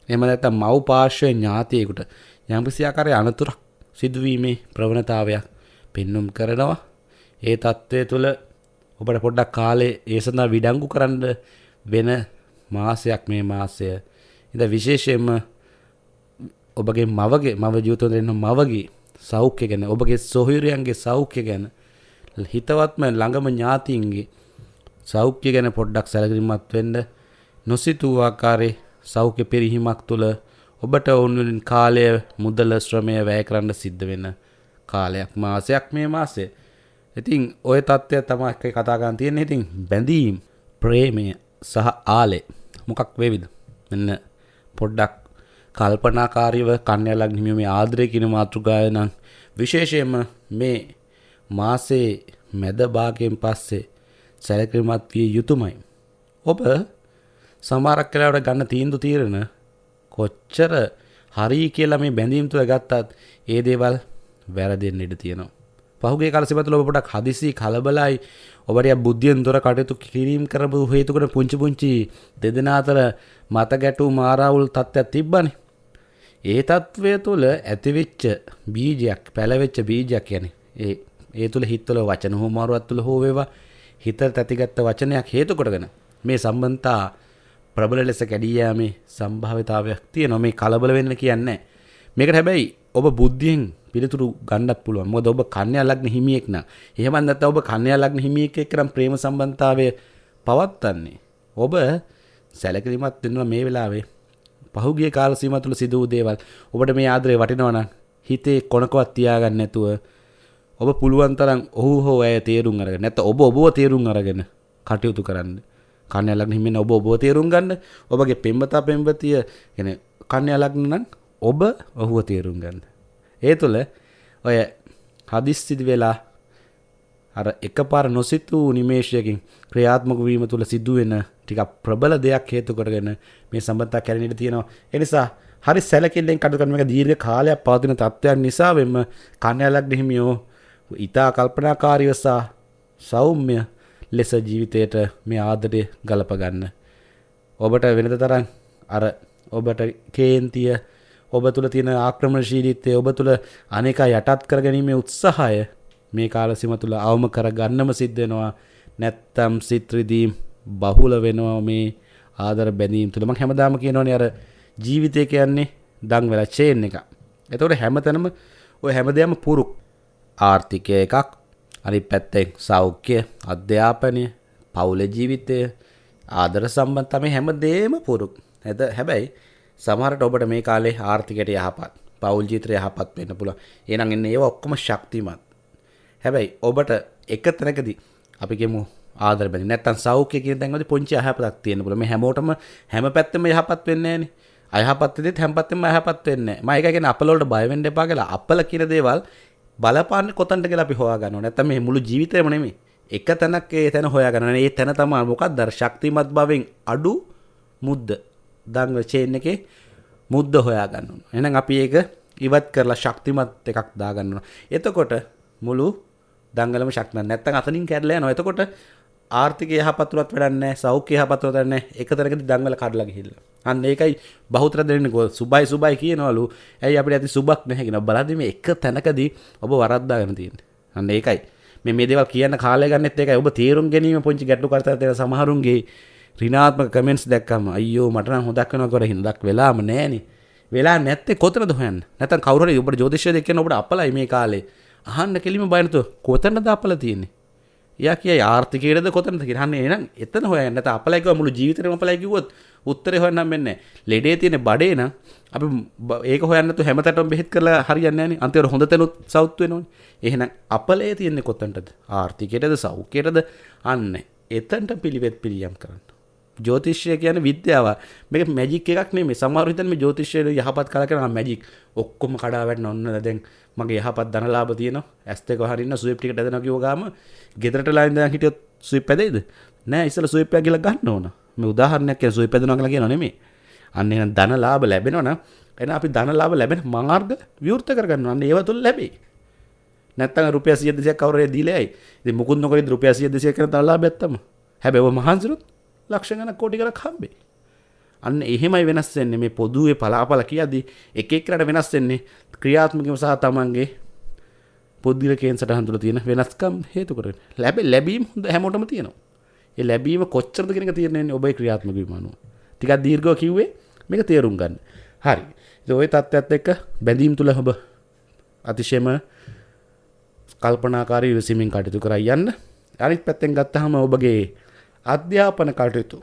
එහෙම නැත්නම් මව් පාර්ශ්වයේ ඥාතියෙකුට යම්කිසි ආකාරයේ අනතුරක් සිදුවීමේ ප්‍රවණතාවයක් පෙන්눔 කරනවා. ඒ తත්වයේ තුල ඔබට පොඩ්ඩක් කාලේ ඒ සඳහා විඩංගු කරන්න වෙන මාසයක් මේ මාසය. ඉතින් විශේෂයෙන්ම ඔබගේ මවගේ මව ජීවිතවල දෙන්න මවගේ සෞඛ්‍ය ගැන ඔබගේ සොහොයුරියන්ගේ සෞඛ්‍ය ගැන හිතවත්ම ළඟම ඥාතීන්ගේ සෞඛ්‍ය ගැන පොඩ්ඩක් සැලකිලිමත් වෙන්න නොසිතූ ආකාරයේ සෞඛ්‍ය පිරිහීමක් තුළ ඔබට ඔවුන්වලින් කාලය මුදල ශ්‍රමය වැය කරන්න සිද්ධ වෙන කාලයක් මාසයක් මේ මාසය. ඉතින් ඔය තත්ත්වය තමයි කතා කරන් තියෙන්නේ. ඉතින් බැඳීම්, ප්‍රේමය සහ ආලේ මොකක් වේවිද? මෙන්න පොඩ්ඩක් කල්පනාකාරීව කන්‍යලක් හිමියීමේ ආදරය කියන මාතෘකාව නම් විශේෂයෙන්ම මේ මාසේ මැද භාගයෙන් පස්සේ සැලකිලිමත් විය යුතුමයි. ඔබ සමහරක් වෙලාවට ගන්න තීන්දුව తీරන කොච්චර හරි කියලා මේ බැඳීම් තුළ ගත්තත් ඒ දේවල් වැරදෙන්න ඉඩ තියෙනවා. පහුගේ කාලෙ තුළ ඔබ පොඩක් හදිසි කලබලයි ඔබට බුද්ධියෙන් තොර කටයුතු කිරීම කරපු හේතුකට පුංචි පුංචි දෙදෙනා අතර මත ගැටුම් මාරාවුල් තත්ත්වයක් තිබ්බනේ. ඒ තත්ත්වය තුළ ඇතිවෙච්ච බීජයක් පැලවෙච්ච බීජයක් කියන්නේ ඒ ඒ තුළ හිත්වල වචන හෝ මාරුවක් තුළ හෝ වේවා හිතට ඇතිගත්ත වචනයක් හේතු කොටගෙන මේ සම්බන්ධතා ප්‍රබල ලෙස කැඩී යාමේ සම්භාවිතාවයක් තියෙනවා. මේ කලබල වෙන්න කියන්නේ මේකට හැබැයි ඔබ බුද්ධියෙන් පිළිතුරු ගන්නත් පුළුවන්. මොකද ඔබ කන්‍යා ලග්න හිමියෙක් නම් එහෙම නැත්නම් ඔබ කන්‍යා ලග්න හිමියෙක් එක්ක නම් ප්‍රේම සම්බන්ධතාවය පවත්න්නේ. ඔබ සැලකිලිමත් වෙනවා මේ වෙලාවේ. පහුගිය කාල සීමාව තුළ සිදු වූ දේවල් ඔබට මේ ආදරේ වටිනවා නම් හිතේ කොනකවත් තියාගන්න නැතුව ඔබ පුළුවන් තරම් ඔහු හෝ ඇය තේරුම් අරගෙන නැත්නම් ඔබ ඔබව තේරුම් අරගෙන කටයුතු කරන්න. කන්‍යා ලග්න හිමින් ඔබ ඔබව තේරුම් ගන්න. ඔබගේ පෙම්වතා පෙම්වතිය يعني කන්‍යා ලග්න නම් ඔබ ඔහුව තේරුම් ගන්න. ඒ තුළ ඔය හදිස්සිදි වෙලා අර එකපාර නොසිතූ නිමේෂයකින් ක්‍රියාත්මක වීම තුළ සිදුවෙන ටිකක් ප්‍රබල දෙයක් හේතු කරගෙන මේ සම්බන්ධතා කැරෙන්න ඉඩ තියෙනවා. ඒ නිසා හරි සැලකිල්ලෙන් කටයුතු කරන මේක දීර්ඝ කාලයක් පවතින තත්ත්වයක් නිසා වෙන්න කන්‍යා ලග්න හිමියෝ ඊතා කල්පනාකාරීව සහ සෞම්‍ය ලෙස ජීවිතයට මේ ආදරය ගලප ගන්න. ඔබට වෙනද තරම් අර ඔබට කේන්තිය ඔබ තුළ තියෙන ආක්‍රමණශීලීත්වය ඔබ තුළ අනේක යටත් කර ගැනීමේ උත්සාහය මේ කාලසිම තුළ අවම කර ගන්නම සිද්ධ වෙනවා නැත්තම් සිත්‍රදීම් බහුල වෙනවා මේ ආදර බැඳීම් තුළම හැමදාම කියනවනේ අර ජීවිතය කියන්නේ දං වෙලා චේන් එක එතකොට හැමතැනම ඔය හැමදයම පුරුක් ආර්ථිකය එකක් අනි පැත්තෙක් සෞඛ්‍ය අධ්‍යාපනය පවුල ජීවිතය ආදර සම්බන් තම හැම දේම පුරුක් ඇද හැබැයි සමහරට ඔබට මේ කාලේ ආර්ථිකට යහපත් පවුල් ජීත්‍රය යහපත් වෙන්න පුළ එනම් එන්න ඒ ඔක්කොම ශක්තිමත්. හැබැයි ඔබට එක තැනකදී අපිගෙමු ආදර බැරි නැත්තම් සෞඛ්‍ය කියන තැන්වල පොන්චි අයහපතක් තියෙන පුළුවන්. මේ හැමෝටම හැම පැත්තෙම යහපත් වෙන්නේ නැහනේ. අයහපත් වෙද්දිත් හැම පැත්තෙම අයහපත් වෙන්නේ නැහැ. මම ඒක කියන්නේ අපල වලට බය වෙන්න එපා කියලා අපල කියන දේවල් බලපාන්නේ කොතනට කියලා අපි හොයා ගන්නවා නැත්තම් මේ මුළු ජීවිතේම නෙමෙයි. එක තැනක් ඒ තැන හොයා ගන්න ඒ තැන තමයි මොකක්ද අර ශක්තිමත් භවෙන් අඩු මුද්ද දංග චේන් එකේ මුද්ද හොයා ගන්න ඕන එහෙනම් අපි ඒක ඉවත් කරලා ශක්තිමත් එකක් දාගන්නවා. එතකොට මුළු දංගලම ශක්තිමත්. නැත්තම් අතනින් කැඩලා යනවා. එතකොට ආර්ථික යහපත්තුවත් වැඩන්නේ සෞඛ්‍ය යහපත්තුවත් වැඩන්නේ එක තැනකදී දංගල කඩලා ගිහිල්ලා. අන්න ඒකයි බහුතර දෙන්නේ. කො සුබයි සුබයි කියනවලු. ඇයි අපිට ඇති සුබක් නැහැ කියන බලද්දි මේ එක තැනකදී ඔබ වරද්දාගෙන තියෙන්නේ. අන්න ඒකයි. මේ මේ දේවල් කියන්න කාලය ගන්නෙත් ඒකයි. ඔබ තේරුම් ගැනීම පොන්චි ගැටලු කරතර තියෙන සමහරුන්ගේ ඍණාත්මක කමෙන්ට්ස් දැක්කම අයියෝ මට නම් හොදක් වෙනවා කියලා හින්දක් වෙලාම නැහනේ වෙලා නැත්තේ කොතනද හොයන්න? නැත්නම් කවුරු හරි ඔබට ජ්‍යොතිෂය දෙකෙන් ඔබට අපලයි මේ කාලේ. අහන්න කෙලිම බයනතු කොතනද අපල තියෙන්නේ? යා කිය ආර්ථිකයේද කොතනද කියලා. අහන්නේ එහෙනම් එතන හොයන්න. නැත්නම් අපලයි කිව්ව මුළු ජීවිතේම අපලයි කිව්වොත් උත්තරේ හොයන්නම් වෙන්නේ ලෙඩේ තියෙන බඩේ නම් අපි ඒක හොයන්න තු හැමතැනම බෙහෙත් කරලා හරියන්නේ නැහනේ. අන්තිමට හොඳ තැනුත් සවුත් වෙනවනේ. එහෙනම් අපලේ තියෙන්නේ කොතනටද? ආර්ථිකයටද සෞඛ්‍යයටද? අන්න එතනට පිළිවෙත් පිළියම් කරන්න. ජෝතිෂය කියන විද්‍යාව මේක මැජික් එකක් නෙමෙයි සමහර හිතන්නේ මේ ජෝතිෂය යහපත් කල කරන මැජික් ඔක්කොම කඩා වැටෙන ඔන්න දැන් මගේ යහපත් ධනලාභ තියෙනවා ඇස් දෙක හරින්න ස්විප් ටිකට ඇදෙනවා කිව්ව ගාම ගෙදරට ලා ඉඳන් හිටියොත් ස්විප් ඇදෙයිද නෑ ඉස්සෙල්ලා ස්විප් එක ගිහලා ගන්න ඕන මේ උදාහරණයක් කියන සුවය පැදෙනවා කියලා කියනවා නෙමෙයි. අන්න එහෙනම් ධන ලාභ ලැබෙනවා නම් එහෙනම් අපි ධන ලාභ ලැබෙන මාර්ග විවෘත කරගන්නවා. අන්න ඒව තුල ලැබෙයි. නැත්තම් රුපියල් 100 200ක් කවුරු හරි දීලා ඇයි. ඉතින් මුකුත් නොකරේ රුපියල් 100 200 කරන ධන ලාභයක් තමයි. හැබැයි ඔබ මහන්සිරුත් ලක්ෂ ගණන් කෝටි ගණන් හම්බේ. අන්න එහෙමයි වෙනස් වෙන්නේ මේ පොදුවේ පලාපල කියද්දි එක එක රට වෙනස් වෙන්නේ ක්‍රියාත්මකව සහ තමන්ගේ පොද්ගලිකයෙන් සටහන් තුළ තියෙන වෙනස්කම් හේතු කරගෙන. ලැබ ලැබීම් හොඳ හැමෝටම තියෙනවා. ඒ ලැබීම කොච්චරද කියන එක තීරණය වෙන්නේ ඔබේ ක්‍රියාත්මක වීම අනුව. ටිකක් දීර්ඝව කිව්වේ මේක තේරුම් ගන්න. හරි. ඉතින් ওই தත්ත්වයත් එක්ක බැඳීම් තුළ ඔබ අතිශයම කල්පනාකාරී විසීමින් කටයුතු කරා යන්න. අනිත් පැත්තෙන් ගත්තාම ඔබගේ අධ්‍යාපන කටයුතු.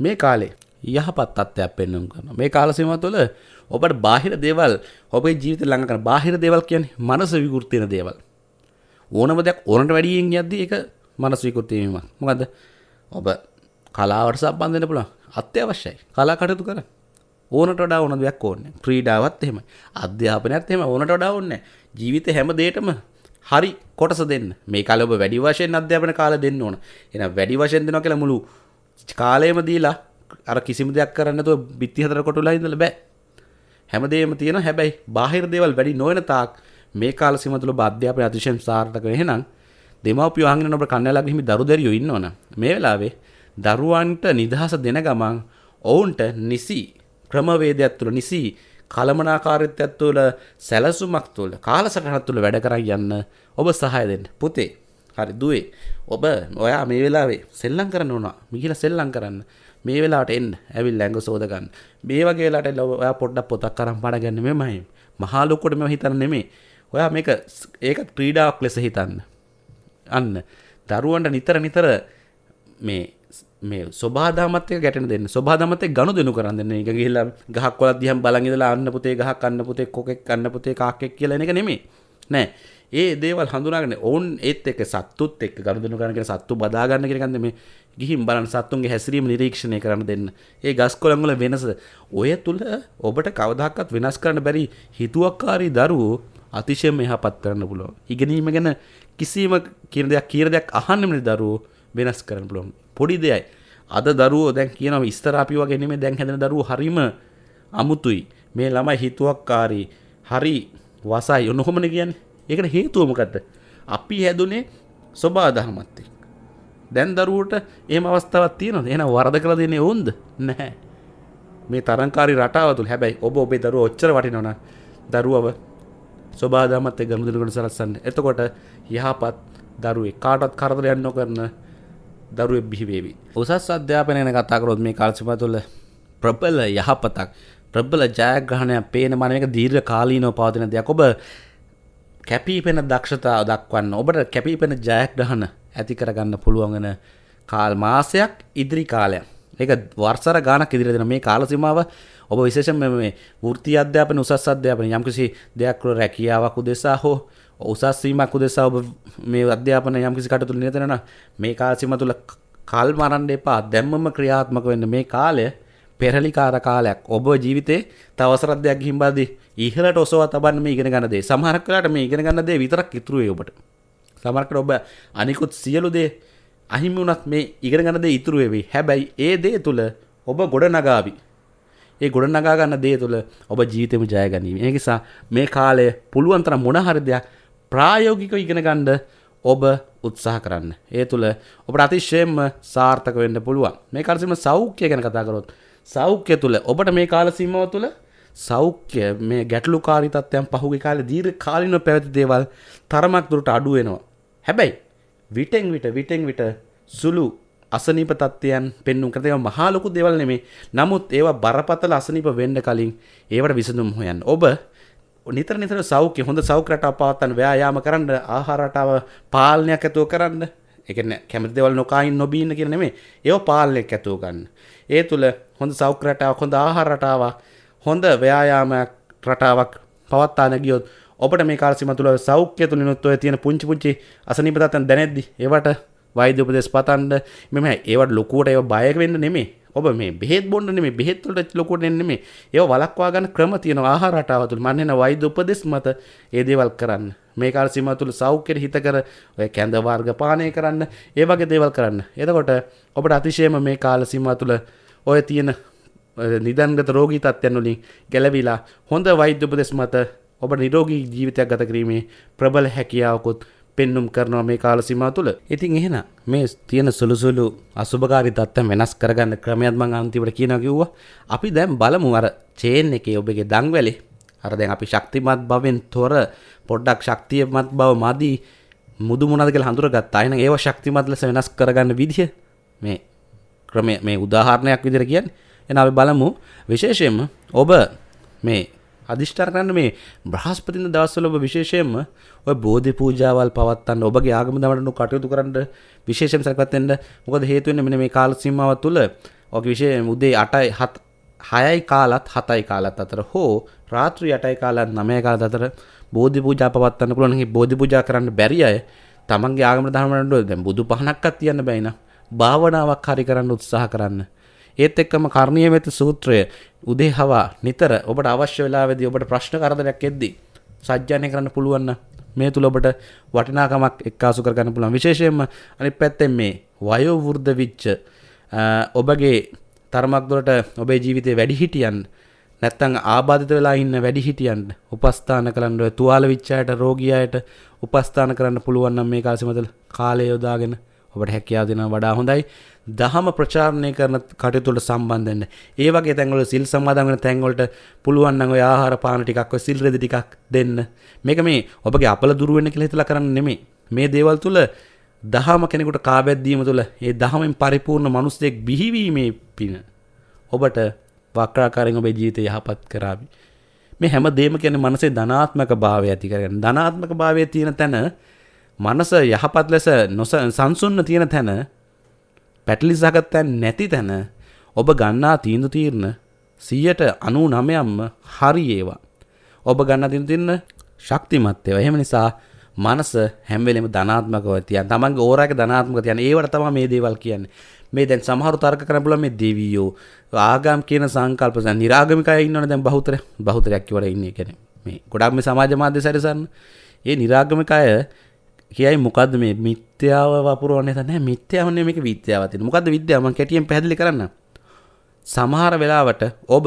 මේ කාලේ. යහපත් තත්ත්වයක් පෙන්වන්න කරනවා. මේ කාල සීමාව තුළ ඔබට බාහිර දේවල් ඔබේ ජීවිතේ ළඟ කරන බාහිර දේවල් කියන්නේ මනස විකෘති වෙන දේවල්. ඕනම දෙයක් ඕනට වැඩියෙන් යද්දී ඒක මනස විකෘති වීමක්. මොකද ඔබ කලාවට සම්බන්ධ වෙන්න පුළුවන්. අත්‍යවශ්‍යයි. කලා කටයුතු කරන්න. ඕනට වඩා ඕන දෙයක් ඕනේ. ක්‍රීඩාවත් එහෙම අධ්‍යාපනයත් එහෙම ඕනට වඩා ඕනේ ජීවිතේ හැම දෙයකම හරි කොටස දෙන්න. මේ කාලේ ඔබ වැඩි වශයෙන් අධ්‍යාපන කාලය දෙන්න ඕන. එහෙනම් වැඩි වශයෙන් දෙනවා කියලා මුළු කාලයම දීලා අර කිසිම දෙයක් කරන්න නැතුව බිත්ති හතර කොටුලා ඉඳලා බෑ. හැමදේම තියෙන හැබැයි බාහිර දේවල් වැඩි නොවන තාක් මේ කාල සීම තුළ අධ්‍යාපනය අතිශයින් සාර්ථක එහෙනම් දෙමව්පියෝ අහගෙන ඔබ කන්නලා ගිහින් දරුදැරියෝ ඉන්නවනම් මේ වෙලාවේ දරුවන්ට නිදහස දෙන ගමන් ඔවුන්ට නිසි ක්‍රමවේදයක් තුළ නිසි කළමනාකාරීත්වයක් තුළ සැලසුමක් තුළ කාලසටහනක් තුළ වැඩ කරන් යන්න ඔබ සහාය දෙන්න. පුතේ හරි දුවේ. ඔබ ඔයා මේ වෙලාවේ සෙල්ලම් කරන්න ඕනා මිහිලා සෙල්ලම් කරන්න. මේ වෙලාවට එන්න. ඇවිල්ලා ඇඟ සෝද ගන්න. මේ වගේ වෙලාවට ඔයා පොඩ්ඩක් පොතක් අරන් පණ ගන්න මෙමයි මහා ලොකුට මේව හිතන්න නෙමෙයි. ඔයා මේක ඒක ක්‍රීඩාවක් ලෙස හිතන්න. අන්න. දරුවන්ට නිතර නිතර මේ මේ ස්වභාදාමත් එක්ක ගැටෙන දෙන්න. ස්වභාදාමත් එක්ක ගනුදෙනු කරන් දෙන්න. ඒක ගිහිල්ලා ගහක් වලක් දිහා බලන් ඉඳලා අන්න පුතේ ගහක් අන්න පුතේ කොකෙක් අන්න පුතේ කාක්කෙක් කියලා එන එක නෙමෙයි. නෑ. ඒ දේවල් හඳුනාගෙන ඔවුන් ඒත් එක්ක සත්තුත් එක්ක ගනුදෙනු කරන කියන සත්තු බදා ගන්න කියන කන්ද මේ ගිහින් බලන්න සත්තුන්ගේ හැසිරීම නිරීක්ෂණය කරන්න දෙන්න. ඒ ගස් කොළන් වල වෙනස ඔය තුල ඔබට කවදාකවත් වෙනස් කරන්න බැරි හිතුවක්කාරී දරුවෝ අතිශයම යහපත් කරන්න පුළුවන්. ඉගෙනීම ගැන කිසිම කියන දෙයක් කියන දෙයක් අහන්නෙම දරුවෝ වෙනස් කරන්න පුළුවන්. පොඩි දෙයයි. අද දරුවෝ දැන් කියනවා ඉස්තර අපි වගේ නෙමෙයි දැන් හැදෙන දරුවෝ හරිම අමුතුයි. මේ ළමයි හිතුවක්කාරී හරි වසයි ඔන්නකොමනේ කියන්නේ. ඒකට හේතුව මොකද්ද? අපි හැදුනේ සබා දහමත් එක්ක. දැන් දරුවට එහෙම අවස්ථාවක් තියෙනවද? එහෙනම් වරද කළ දෙන්නේ වුන්ද? නැහැ. මේ තරංකාරී රටාව තුල හැබැයි ඔබ ඔබේ දරුවෝ ඔච්චර වටිනවනම් දරුවව ස්වභාදමත් එක්ක ගනුදෙනුකට සලස්සන්න. එතකොට යහපත් දරුවෙක් කාටවත් කරදරයක් නොකරන දරුවෙක් බිහි වේවි. උසස් අධ්‍යාපනය ගැන කතා කරොත් මේ කාල සීමාව තුළ ප්‍රබල යහපතක් ප්‍රබල ජයග්‍රහණයක් පේන මන එක දීර්ඝ කාලීනව පවතින දෙයක්. ඔබ කැපීපෙන දක්ෂතාව දක්වන්න ඔබට කැපීපෙන ජයග්‍රහණ ඇති කරගන්න පුළුවන් වෙන කාල් මාසයක් ඉදිරි කාලයක්. ඒක වර්ෂර ගානක් ඉදිරියට දෙන මේ කාල සීමාව ඔබ විශේෂයෙන්ම මේ වෘත්ති අධ්‍යාපන උසස් අධ්‍යාපන යම්කිසි දෙයක් රැකියාවක් උදෙසා හෝ උසස් වීමක් උදෙසා ඔබ මේ අධ්‍යාපන යම්කිසි කටයුතු නිරත වෙනවා මේ කාල සීමාව තුළ කල් මරන්න එපා. දැම්මම ක්‍රියාත්මක වෙන්න. මේ කාලය පෙරලිකාර කාලයක්. ඔබ ජීවිතේ තවසරක් දෙයක් ගිහින් බලද්දී ඉහළට ඔසවා තබන්න මේ ඉගෙන ගන්න දේ. සමහරක් වෙලාවට මේ ඉගෙන ගන්න දේ විතරක් ඉතුරු වෙයි ඔබට. සමහරකට ඔබ අනිකුත් සියලු දේ අහිමි වුණත් මේ ඉගෙන ගන්න දේ ඉතුරු වෙවි. හැබැයි ඒ දේ තුල ඔබ ගොඩ නගාවි ඒ ගොඩ නගා ගන්න දේ තුල ඔබ ජීවිතේම ජය ගනීවි. ඒ නිසා මේ කාලය පුළුවන් තරම් මොන හරි දෙයක් ප්‍රායෝගිකව ඉගෙන ගන්න ඔබ උත්සාහ කරන්න ඒ තුළ ඔබට අතිශයෙන්ම සාර්ථක වෙන්න පුළුවන් මේ කාලසීම සෞඛ්‍ය ගැන කතා කරොත් සෞඛ්‍ය තුළ ඔබට මේ කාල සීමාව තුළ සෞඛ්‍ය මේ ගැටලුකාරී තත්ත්වයන් පහුගිය කාලේ දීර්ඝ කාලිනව පැවති දේවල් තරමක් දුරට අඩු වෙනවා. හැබැයි විටෙන් විට විටෙන් විට සුළු අසනීප තත්ත්වයන් පෙන්නුම් කරන ඒවා මහා ලොකු දේවල් නෙමෙයි. නමුත් ඒවා බරපතල අසනීප වෙන්න කලින් ඒවට විසඳුම් හොයන්න. ඔබ නිතර නිතර සෞඛ්‍ය හොඳ සෞඛ්‍ය රටාව පවත්වන්න ව්‍යායාම කරන්න ආහාර රටාව පාලනයක් ඇතුව කරන්න. ඒ කියන්නේ කැමති දේවල් නොකා ඉන්න නොබී ඉන්න කියන නෙමෙයි. ඒව පාලනයක් ඇතුව ගන්න. ඒ තුළ හොඳ සෞඛ්‍ය රටාවක් හොඳ ආහාර රටාවක් හොඳ ව්‍යායාමයක් රටාවක් පවත්තාන ගියොත් ඔබට මේ කාල සීම තුළ සෞඛ්‍ය තුලිනුත් ඔය තියෙන පුංචි පුංචි අසනීප තත්ත්වයන් දැනෙද්දි ඒවට වෛද්‍ය උපදෙස් පතන්න මෙම ඒවට ලොකුවට ඒව බය වෙන්න නෙමෙයි ඔබ මේ බෙහෙත් බොන්න නෙමෙයි බෙහෙත් වලට ලොකුට එන්නේ නෙමෙයි. ඒව වළක්වා ගන්න ක්‍රම තියෙනවා. ආහාර රටාව තුළ මම එන වෛද්‍ය උපදෙස් මත ඒ දේවල් කරන්න. මේ කාල සීමාව තුළ සෞඛ්‍යෙට හිත කර ඔය කැඳ වර්ග පානය කරන්න ඒ වගේ දේවල් කරන්න. එතකොට ඔබට අතිශයම මේ කාල සීමාව තුළ ඔය තියෙන නිදන්ගත රෝගී තත්ත්වයන් වලින් ගැලවිලා හොඳ වෛද්‍ය උපදෙස් මත ඔබ නිරෝගී ජීවිතයක් ගත කිරීමේ ප්‍රබල හැකියාවකුත් පෙන්නුම් කරනවා මේ කාල සීමාව තුළ. ඉතින් එහෙනම් මේ තියෙන සුළු සුළු අසුබකාරී තත්ත්වයන් වෙනස් කරගන්න ක්‍රමයක් මම අන්තිමට කියනවා කිව්වා. අපි දැන් බලමු අර චේන් එකේ ඔබගේ දංවැලේ අර දැන් අපි ශක්තිමත් භවෙන් තොර පොඩ්ඩක් ශක්තියමත් බව මදි මුදු මොනවද කියලා හඳුරගත්තා. එහෙනම් ඒව ශක්තිමත් ලෙස වෙනස් කරගන්න විදිහ මේ ක්‍රමය මේ උදාහරණයක් විදිහට කියන්නේ. එහෙනම් අපි බලමු විශේෂයෙන්ම ඔබ මේ අධිෂ්ඨාන කරන්න මේ බ්‍රහස්පතින්ද දවස්වල ඔබ විශේෂයෙන්ම ඔය බෝධි පූජාවල් පවත්වන්න ඔබගේ ආගම දමඩනු කටයුතු කරන්න විශේෂයෙන් සැකපත් වෙන්න මොකද හේතු වෙන්නේ මෙන්න මේ කාල සීමාව තුළ ඔගේ විශේෂ උදේ 8යි 7 6යි කාලත් 7යි කාලත් අතර හෝ රාත්‍රී 8යි කාලත් 9යි කාලත් අතර බෝධි පූජා පවත්වන්න පුළුවන්. මේ බෝධි පූජා කරන්න බැරි අය තමන්ගේ ආගම ධර්මවලට දැන් බුදු පහනක්වත් තියන්න බෑ නා. භාවනාවක් හරි කරන්න උත්සාහ කරන්න. ඒත් එක්කම කර්ණීය මෙත සූත්‍රය උදේ හවා නිතර ඔබට අවශ්‍ය වෙලාවෙදී ඔබට ප්‍රශ්න කරදරයක් එද්දී සජ්ජායනය කරන්න පුළුවන් මේ තුල ඔබට වටිනාකමක් එක්කාසු කරගන්න පුළුවන් විශේෂයෙන්ම අනිත් පැත්තෙන් මේ වයෝ වෘද්ධ විච්ච ඔබගේ තරමක් දුරට ඔබේ ජීවිතේ වැඩි හිටියන් නැත්තං ආබාධිත වෙලා ඉන්න වැඩිහිටියන්ට උපස්ථාන කරන්න තුවාල විච්චායට රෝගියයට උපස්ථාන කරන්න පුළුවන් නම් මේ කාලෙමතල කාලය යොදාගෙන ඔබට හැකියාව දෙනවා වඩා හොඳයි. දහම ප්‍රචාරණය කරන කටයුතු වලට සම්බන්ධ වෙන්න. ඒ වගේ තැන්වල සිල් සමාදන් වෙන තැන්වලට පුළුවන් නම් ඔය ආහාර පාන ටිකක් ඔය සිල් රෙදි ටිකක් දෙන්න. මේක මේ ඔබගේ අපල දුරු වෙන්න කියලා හිතලා කරන්න නෙමෙයි. මේ දේවල් තුල දහම කෙනෙකුට කාබැද්දීම තුළ ඒ දහමෙන් පරිපූර්ණ මනුස්සයෙක් බිහිවීමේ පින ඔබට වක්‍රාකාරයෙන් ඔබේ ජීවිතය යහපත් කරાવી. මේ හැම දෙයක්ම කියන්නේ මනසේ ධනාත්මක භාවය ඇති කරගන්න. ධනාත්මක භාවය තියෙන තැන මනස යහපත් ලෙස සංසුන්න තියෙන තැන පැටලි සහගත තැන් නැති තැන ඔබ ගන්නා තීන්දුව తీරන 99%ක්ම හරි ඒවා. ඔබ ගන්නා තීන්දුව తీරන ශක්තිමත් ඒවා. එහෙම නිසා මනස හැම වෙලෙම ධනාත්මකව තියන්. තමන්ගේ ඕරාගේ ධනාත්මක තියන්. ඒවට තමයි මේ දේවල් කියන්නේ. මේ දැන් සමහරු තර්ක කරන්න පුළුවන් මේ දෙවියෝ ආගම් කියන සංකල්ප දැන් නිරාගමිකය ඉන්නවනේ දැන් බහුතර බහුතරයක් කිව්වට ඉන්නේ කියන්නේ මේ ගොඩක් මේ සමාජ මාධ්‍ය සැරසන්න ඒ නිරාගමිකය කියයි මොකද මේ මිත්‍යාව වපුරුවන්න තැන මිත්‍යාවන මේක විද්‍යාවතින මොකද විද්‍යාව? කැටියෙන් පැදිලි කරන්න සමහර වෙලාවට ඔබ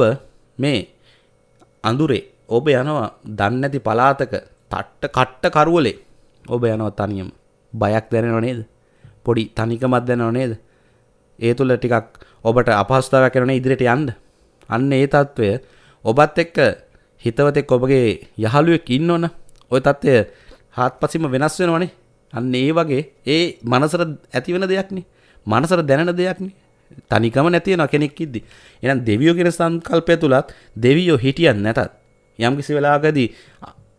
මේ අඳුරේ ඔබ යනවා දන්නැති පලාතක තට්ට කට්ට කරුවලේ. ඔබ යනවා තනියම. බයක් දැනෙනව නේද? පොඩි තනිකමක් දැනව නේද? ඒ තුළ ටිකක් ඔබට අපහස්ථාවක් කරන ඉදිරියට යන්න? අන්න ඒ తත්වය. ඔබත් එක්ක හිතවතෙක් ඔබගේ යහළුවෙක් ඉන්නවන ওই తත්වය හාත්පසින්ම වෙනස් වෙනවනේ. අන්න ඒ වගේ ඒ මනසට ඇතිවෙන දෙයක්නේ. මනසට දැනෙන දෙයක්නේ. තනිකම නැති වෙන කෙනෙක් ඉද්දි. එහෙනම් දෙවියෝ කියන සංකල්පය තුලත් දෙවියෝ හිටියන් නැතත් යම් කිසි වෙලාවකදී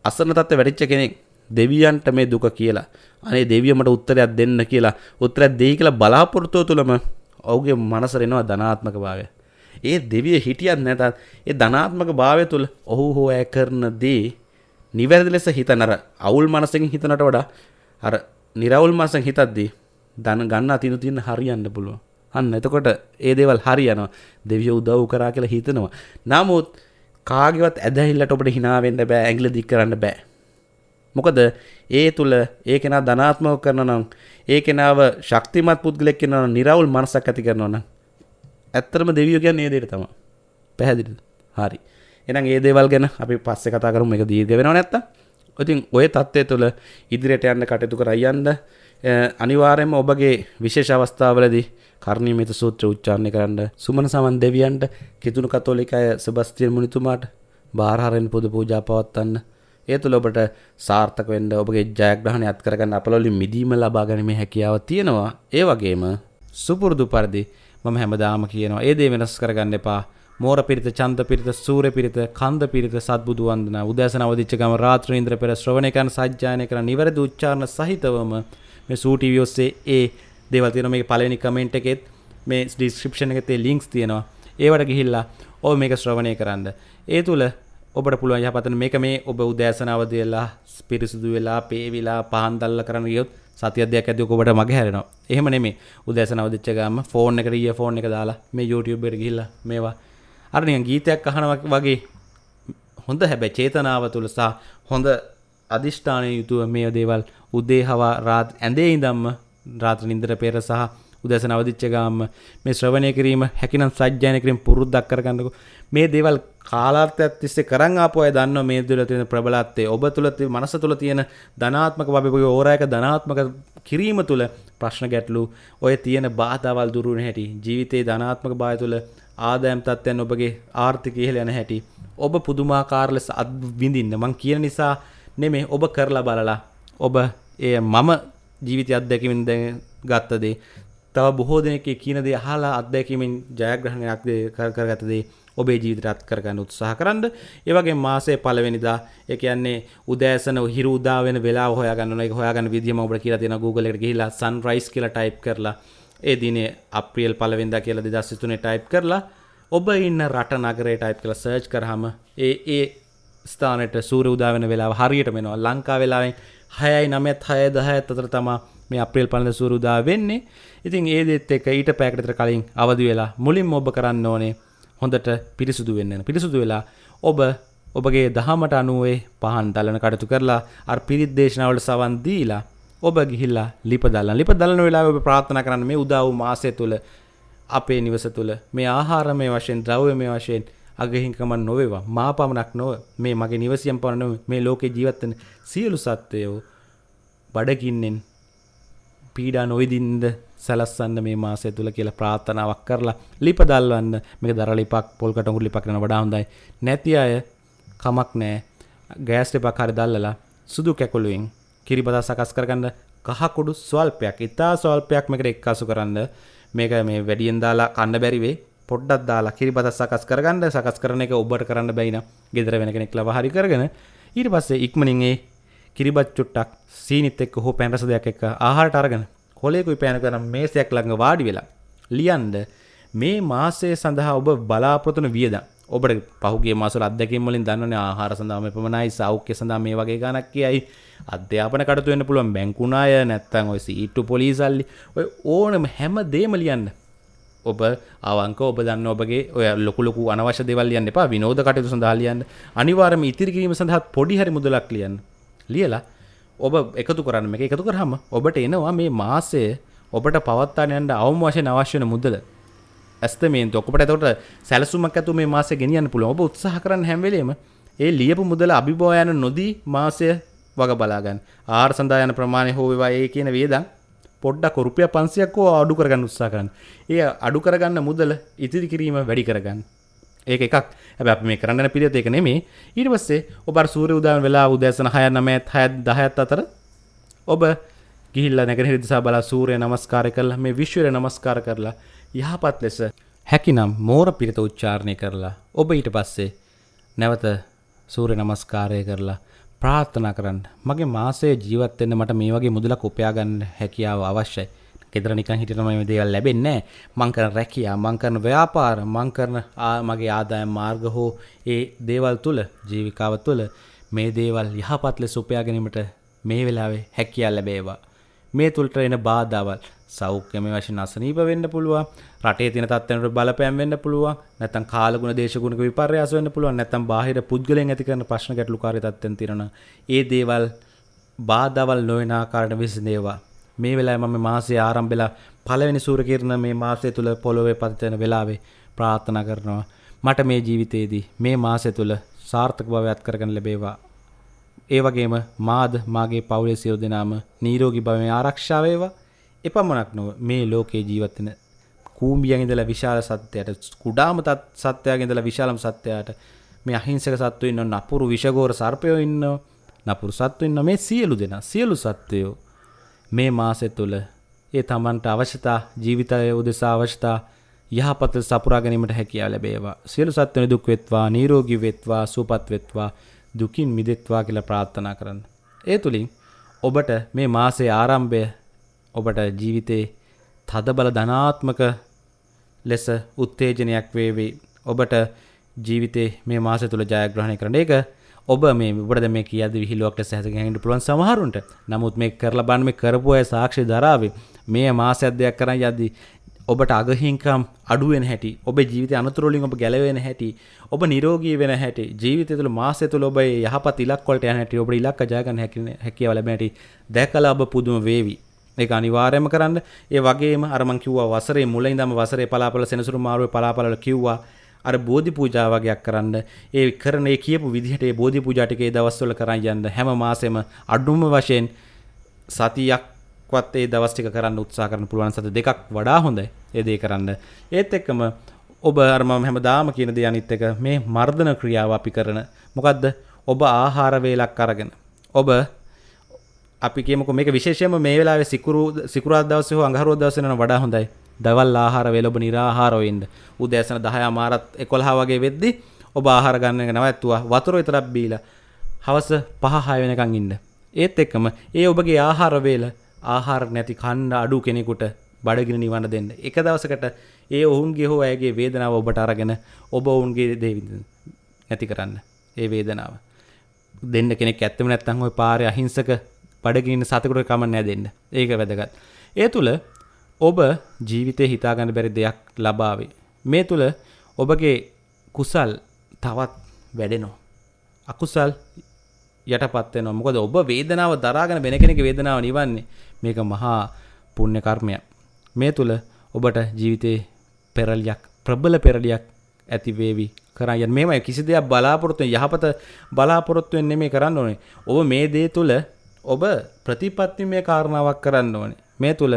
අසරණ තත්ත්වෙ වැටිච්ච කෙනෙක් දෙවියන්ට මේ දුක කියලා අනේ දෙවිය මට උත්තරයක් දෙන්න කියලා උත්තරයක් දෙයි කියලා බලාපොරොත්තුව තුළම ඔහුගේ මනසට එනවා ධනාත්මක භාවය. ඒ දෙවිය හිටියත් නැතත් ඒ ධනාත්මක භාවය තුළ ඔහු හෝ ඇය කරන දේ නිවැරදි ලෙස හිතන අර අවුල් මනසකින් හිතනට වඩා අර නිරවුල් මනසෙන් හිතද්දී ධන ගන්න අතිනු තියෙන හරියන්න පුළුවන්. අන්න එතකොට ඒ දේවල් හරියනවා. දෙවියෝ උදව් කරා කියලා හිතනවා. නමුත් කාගේවත් ඇදහිල්ලට ඔබට hina වෙන්න බෑ. ඇඟිලි දික් කරන්න බෑ. මොකද ඒ තුල ඒ කෙනා ධනාත්මක කරනවා නම් ඒ කෙනාව ශක්තිමත් පුද්ගලෙක් වෙනවා නම් නිරවුල් මනසක් ඇති කරනවා නම් ඇත්තටම දෙවියෝ කියන්නේ ඒ දෙයට තමයි. පැහැදිලිද? හරි. එනම් ඒ දේවල් ගැන අපි පස්සේ කතා කරමු. මේක දීර්ඝ වෙනව නැත්තම්. ඉතින් ඔය தත්ත්වය තුළ ඉදිරියට යන්න කටයුතු කරයන්ද අනිවාර්යයෙන්ම ඔබගේ විශේෂ අවස්ථාවලදී කර්ණීයමිත සූත්‍ර උච්චාරණය කරන්න සුමන සමන් දෙවියන්ට කිතුණු කතෝලික අය සෙබස්තියන් මුනිතුමාට බාරහරෙන් පොදු පූජා පවත්වන්න. ඒ තුළ ඔබට සාර්ථක වෙන්න ඔබගේ ජයග්‍රහණය අත් කරගන්න අපලවලින් මිදීම ලබා ගැනීමේ හැකියාව තියෙනවා. ඒ වගේම සුපුරුදු පරිදි මම හැමදාම කියනවා ඒ දේ වෙනස් කරගන්න එපා. මෝර පිරිත චන්ද පිරිත සූර්ය පිරිත කන්ද පිරිත සත්බුදු වන්දනා. උදෑසන අවදිච්ච ගම රාත්‍රී ඉන්ද්‍ර පෙර ශ්‍රවණය කරන සජ්ජායනය කරන නිවැරදි උච්චාරණ සහිතවම මේ සූ ටීවී ඔස්සේ ඒ දේවල් තියෙනවා. මේකේ පළවෙනි කමෙන්ට් එකෙත් මේ ඩිස්ක්‍රිප්ෂන් එකේ තේ ලින්ක්ස් තියෙනවා. ඒවට ගිහිල්ලා ඔබ මේක ශ්‍රවණය කරන්න. ඒ තුල ඔබට පුළුවන් යහපතන මේක මේ ඔබ උදෑසන අවදි වෙලා පිරිසුදු වෙලා පේවිලා පහන් දැල්ල කරන්න ගියොත් සතියක් දෙයක් ඇද්දි ඔබට මග හැරෙනවා. එහෙම නෙමෙයි. උදෑසන අවදිච්ච ගාම ෆෝන් එකට ඊය ෆෝන් එක දාලා මේ YouTube එකට ගිහිල්ලා මේවා අර නිකන් ගීතයක් අහනවා වගේ හොඳ හැබැයි චේතනාව තුල සහ හොඳ අදිෂ්ඨානය යුතුව මේ දේවල් උදේ හවා රාත් ඇඳේ ඉඳම්ම රාත්‍ර නින්දර පෙර සහ උදැසන අවදිච්ච ගාම මේ ශ්‍රවණය කිරීම හැකිනම් සජ්ජායන කිරීම පුරුද්දක් කරගන්නකො. මේ දේවල් කාලාර්ථයක් තිස්සේ කරන් ආපු අය දන්නවා මේ තුළ තියෙන ප්‍රබලත්වය ඔබ තුළ මනස තුළ තියෙන ධනාත්මක වබේ ඕරායක ධනාත්මක කිරීම තුළ ප්‍රශ්න ගැටලු. ඔය තියෙන බාධාවල් දුරු වෙන හැටි ජීවිතේ ධනාත්මක භාවය තුළ ආදායම් තත්ත්වයන් ඔබගේ ආර්ථිකය ඉහළ යන හැටි. ඔබ පුදුමාකාර ලෙස අත්විඳින්න මං කියන නිසා නෙමෙයි ඔබ කරලා බලලා ඔබ එය මම ජීවිතය අත්දැකීමෙන් දැන් ගත්ත දේ. තව බොහෝ දෙනෙක් කියන දේ අහලා අත්දැකීමෙන් ජයග්‍රහණයක් කරගත දේ ඔබේ ජීවිතයට අත් කරගන්න උත්සාහ කරන්න. ඒ වගේම මාසයේ පළවෙනිදා ඒ කියන්නේ උදෑසන හිරු උදා වෙන වෙලාව හොයාගන්න ඕන. ඒක හොයාගන්න විදිය මම ඔබට කියලා තියෙනවා Google එකට ගිහිල්ලා sunrise කියලා type කරලා. ඒ දිනේ අප්‍රේල් පළවෙනිදා කියලා 2023 ටයිප් කරලා ඔබ ඉන්න රට නගරේ ටයිප් කරලා සර්ච් කරාම ඒ ඒ ස්ථානයට සූර්ය උදා වෙන වෙලාව හරියටම එනවා. ලංකා වෙලාවෙන් 6යි 9ත් 6 10ත් අතර තමයි මේ අප්‍රේල් පළවෙනිදා සූර්ය උදා වෙන්නේ. ඉතින් ඒ දෙත් එක්ක ඊට පැයකට විතර කලින් අවදි වෙලා මුලින්ම ඔබ කරන්න ඕනේ හොඳට පිරිසුදු වෙන්න. පිරිසුදු වෙලා ඔබ ඔබගේ දහමට අනුවේ පහන් දලන කටයුතු කරලා අර පිරිත් දේශනාවලට සවන් දීලා ඔබ ගිහිල්ලා ලිප දල්ලන ලිප දලන වෙලාවේ ඔබ ප්‍රාර්ථනා කරන්න මේ උදා වූ මාසය තුල අපේ නිවස තුල මේ ආහාරමය වශයෙන් ද්‍රව්‍යමය වශයෙන් අගහිංකම නොවේවා. මා පමණක් නොව මේ මගේ නිවසියම් පමණ නොව මේ ලෝකේ ජීවත් වෙන සියලු සත්වයෝ බඩගින්නෙන් පීඩා නොවිදින්ද සැලස්සන්න මේ මාසය තුල කියලා ප්‍රාර්ථනාවක් කරලා ලිප දල්වන්න. මේක දර ලිපක් පොල් කටුඟුරු ලිපක් කරන වඩා හොඳයි. නැති අය කමක් නැහැ. ගෑස් ලිපක් හරි දැල්ලලා සුදු කැකුළුවෙන් කිරිබදා සකස් කරගන්න කහකුඩු ස්වල්පයක් ඉතා ස්වල්පයක් මේකට එක්කාසු කරන්න. මේක මේ වැඩියෙන් දාලා කන්න බැරි වෙයි පොඩ්ඩක් දාලා කිරිබදා සකස් කරගන්න. සකස් කරන එක ඔබට කරන්න බැයි නම් ගෙදර වෙන කෙනෙක් ලව හරි කරගෙන ඊට පස්සේ ඉක්මනින් ඒ කිරිබත් චුට්ටක් සීනිත් එක්ක හෝ පැන් රස දෙයක් එක්ක ආහාරට අරගෙන කොලේකුයි පෑනක නම් මේසයක් ළඟ වාඩි වෙලා ලියන්න මේ මාසය සඳහා ඔබ බලාපොරොත්තු වන වියදම්. ඔබට පහුගේ මාසවල අත්දැකීම් වලින් දන්නවනේ ආහාර සඳහා මේ පමණයි සෞඛ්‍ය සඳහා මේ වගේ ගණක් කියයි. අධ්‍යාපන කටයුතු වෙන්න පුළුවන් බැංකු ණය නැත්නම් ඔය සීට්ටු පොලිසල්ලි. ඔය ඕනම හැම දෙයක්ම ලියන්න. ඔබ අවංක ඔබ දන්න ඔබගේ ඔය ලොකු ලොකු අනවශ්‍ය දේවල් ලියන්න එපා විනෝද කටයුතු සඳහා ලියන්න. අනිවාර්යයෙන්ම ඉතිරි කිරීම සඳහා පොඩි හරි මුදලක් ලියන්න. ලියලා ඔබ එකතු කරන්න මේක එකතු කරාම ඔබට එනවා මේ මාසය ඔබට පවත්වාගෙන යන්න අවම වශයෙන් අවශ්‍ය වෙන මුදල. ඇස්තමේන්තු ඔකට එතකොට සැලසුමක් ඇතුව මේ මාසය ගෙනියන්න පුළුවන් ඔබ උත්සාහ කරන්න හැම වෙලේම ඒ ලියපු මුදල අභිභව යන නොදී මාසය වග බලාගන්න ආහාර සඳහා යන ප්‍රමාණය හෝ වේවා ඒ කියන වේදන් පොඩ්ඩක් රුපියල් 500ක් හෝ අඩු කරගන්න උත්සාහ කරන්න. ඒ අඩු කරගන්න මුදල ඉතිරි කිරීම වැඩි කරගන්න. ඒක එකක් හැබැයි අපි මේ කරන්න යන පිළිවෙත ඒක නෙමෙයි ඊට පස්සේ ඔබ අර සූර්ය උදෑම වෙලා උදෑසන 6 9 6 10 අතර ඔබ ගිහිල්ලා නැගෙනහිර දිසා බලා සූර්ය නමස්කාරය කරලා මේ විශ්වය නමස්කාර කරලා යහපත් ලෙස හැකිනම් මෝර පිරිත උච්චාරණය කරලා ඔබ ඊට පස්සේ නැවත සූර්ය නමස්කාරය කරලා ප්‍රාර්ථනා කරන්න මගේ මාසයේ ජීවත් වෙන්න මට මේ වගේ මුදලක් උපයා ගන්න හැකියාව අවශ්‍යයි. ගෙදර නිකන් හිටියම මේ දේවල් ලැබෙන්නේ නැහැ. මං කරන රැකියාව, මං කරන ව්‍යාපාර, මං කරන මගේ ආදායම් මාර්ග හෝ ඒ දේවල් තුල ජීවිකාව තුල මේ දේවල් යහපත් ලෙස උපයා ගැනීමට මේ වෙලාවේ හැකියාව ලැබේවා. මේ තුළට එන බාධාවල් සෞඛ්‍යම වශයෙන් අසනීප වෙන්න පුළුවන්. රටේ තියෙන තත්ත්වයන්ට බලපෑම් වෙන්න පුළුවන්. නැත්නම් කාලගුණ දේශගුණක විපර්යාස වෙන්න පුළුවන්. නැත්නම් බාහිර පුද්ගලයන් ඇති කරන ප්‍රශ්න ගැටලුකාරී තත්ත්වෙන් තියෙනවා ඒ දේවල් බාධාවල් නොවන ආකාරයට විසඳේවා. මේ වෙලාවේ මම මාසයේ ආරම්භෙලා පළවෙනි සූර්ය කිරණ මේ මාසය තුල පොළොවේ පතිත වෙන වෙලාවේ ප්‍රාර්ථනා කරනවා. මට මේ ජීවිතයේදී මේ මාසය තුල සාර්ථක භවයක් කරගන්න ලැබේවා. ඒ වගේම මාද මාගේ පවුලේ සියලු දෙනාම නිරෝගී භවයෙන් ආරක්ෂා වේවා. එපමණක් නොව මේ ලෝකේ ජීවත් වෙන කූඹියන් ඉඳලා විශාල සත්‍යයට කුඩාම සත්‍යයෙන් ඉඳලා විශාලම සත්‍යයට මේ අහිංසක සත්තු ඉන්නව නපුරු විෂගෝර සර්පයෝ ඉන්නව නපුරු සත්තු ඉන්නව මේ සියලු දෙනා සියලු සත්වයෝ මේ මාසෙ තුල ඒ තමන්ට අවශ්‍යතා ජීවිතය උදෙසා අවශ්‍යතා යහපත සපුරා ගැනීමට හැකියාව ලැබේවා සියලු සත්වයන් දුක් වෙත්වා නිරෝගී වෙත්වා සුවපත් වෙත්වා දුකින් මිදෙත්වා කියලා ප්‍රාර්ථනා කරන්න. ඒ තුලින් ඔබට මේ මාසයේ ආරම්භය ඔබට ජීවිතේ තදබල ධනාත්මක ලෙස උත්තේජනයක් වේවි. ඔබට ජීවිතේ මේ මාසය තුල ජයග්‍රහණය කරන්න. ඒක ඔබ මේ ඔබට මේ කියද්දි විහිළුවක් ලෙස හැදගෙන පුළුවන් සමහරුන්ට. නමුත් මේ කරලා බලන්න මේ කරපු අය සාක්ෂි දරාවේ. මේ මාසයක් දෙයක් කරන් යද්දි ඔබට අගහිංකම් අඩුවෙන හැටි ඔබ ජීවිත අනතුරලින් ඔබ ගැලවෙන හැටි ඔබ නිරෝගී වෙන හැටි ජීවිතය තුළ මාසය තුළ ඔබ යහපත් ඉලක් වලට යන හැටි ඔබ ඉලක්ක ජයගන්න හැකියාව ලැබෙන හැටි දැකලා ඔබ පුදුම වේවි ඒක අනිවාර්යයෙන්ම කරන්න. ඒ වගේම අර මං කිව්වා වසරේ මුල ඉඳන්ම වසරේ පලාපල සෙනසුරු මාරුවේ පලාපලවල කිව්වා අර බෝධි පූජා වගේක් කරන්න. ඒ කරන ඒ කියපු විදිහට ඒ බෝධි පූජා ටික ඒ දවස්වල කරන් යන්න. හැම මාසෙම අඩුම වශයෙන් සතියක් වත් ඒ දවස් ටික කරන්න උත්සාහ කරන්න පුළුවන්. සත දෙකක් වඩා හොඳයි ඒ දේ කරන්න. ඒත් එක්කම ඔබ අර මම හැමදාම කියන දේ අනිත් එක මේ මර්ධන ක්‍රියාව අපි කරන. මොකද්ද? ඔබ ආහාර වේලක් අරගෙන. ඔබ අපි කියමුකෝ මේක විශේෂයෙන්ම මේ වෙලාවේ සිකුරු සිකුරාදා දවසේ හෝ අඟහරුවාදා දවසේ නම් වඩා හොඳයි. දවල් ආහාර වේල ඔබ निराහාරව ඉන්න. උදෑසන 10 මාරත් 11 වගේ වෙද්දි ඔබ ආහාර ගන්න එක නවත්තුවා. වතුර විතරක් බීලා හවස 5 6 වෙනකන් ඉන්න. ඒත් එක්කම ඒ ඔබගේ ආහාර වේල ආහාර නැති කන්න අඩු කෙනෙකුට බඩගිනි නිවන්න දෙන්න. එක දවසකට ඒ ඔවුන්ගේ හෝ ඇයගේ වේදනාව ඔබට අරගෙන ඔබ ඔවුන්ගේ දේ නැති කරන්න. ඒ වේදනාව. දෙන්න කෙනෙක් ඇත්තම නැත්නම් ওই පාරේ අහිංසක බඩගිනින සතෙකුට කමක් නැහැ දෙන්න. ඒක වැදගත්. ඒ තුල ඔබ ජීවිතේ හිතාගන්න බැරි දෙයක් ලබාවේ. මේ තුල ඔබගේ කුසල් තවත් වැඩෙනවා. අකුසල් යටපත් වෙනවා. මොකද ඔබ වේදනාව දරාගෙන වෙන කෙනෙකුගේ වේදනාව නිවන්නේ මේක මහා පුණ්‍ය කර්මයක්. මේ තුල ඔබට ජීවිතේ පෙරලියක් ප්‍රබල පෙරලියක් ඇති වේවි කරන් යන්න මේමයි කිසි දෙයක් බලාපොරොත්තු යහපත බලාපොරොත්තු වෙන්නේ නෙමෙයි කරන්න ඕනේ. ඔබ මේ දේ තුල ඔබ ප්‍රතිපත්තිමය කාරණාවක් කරන්න ඕනේ. මේ තුල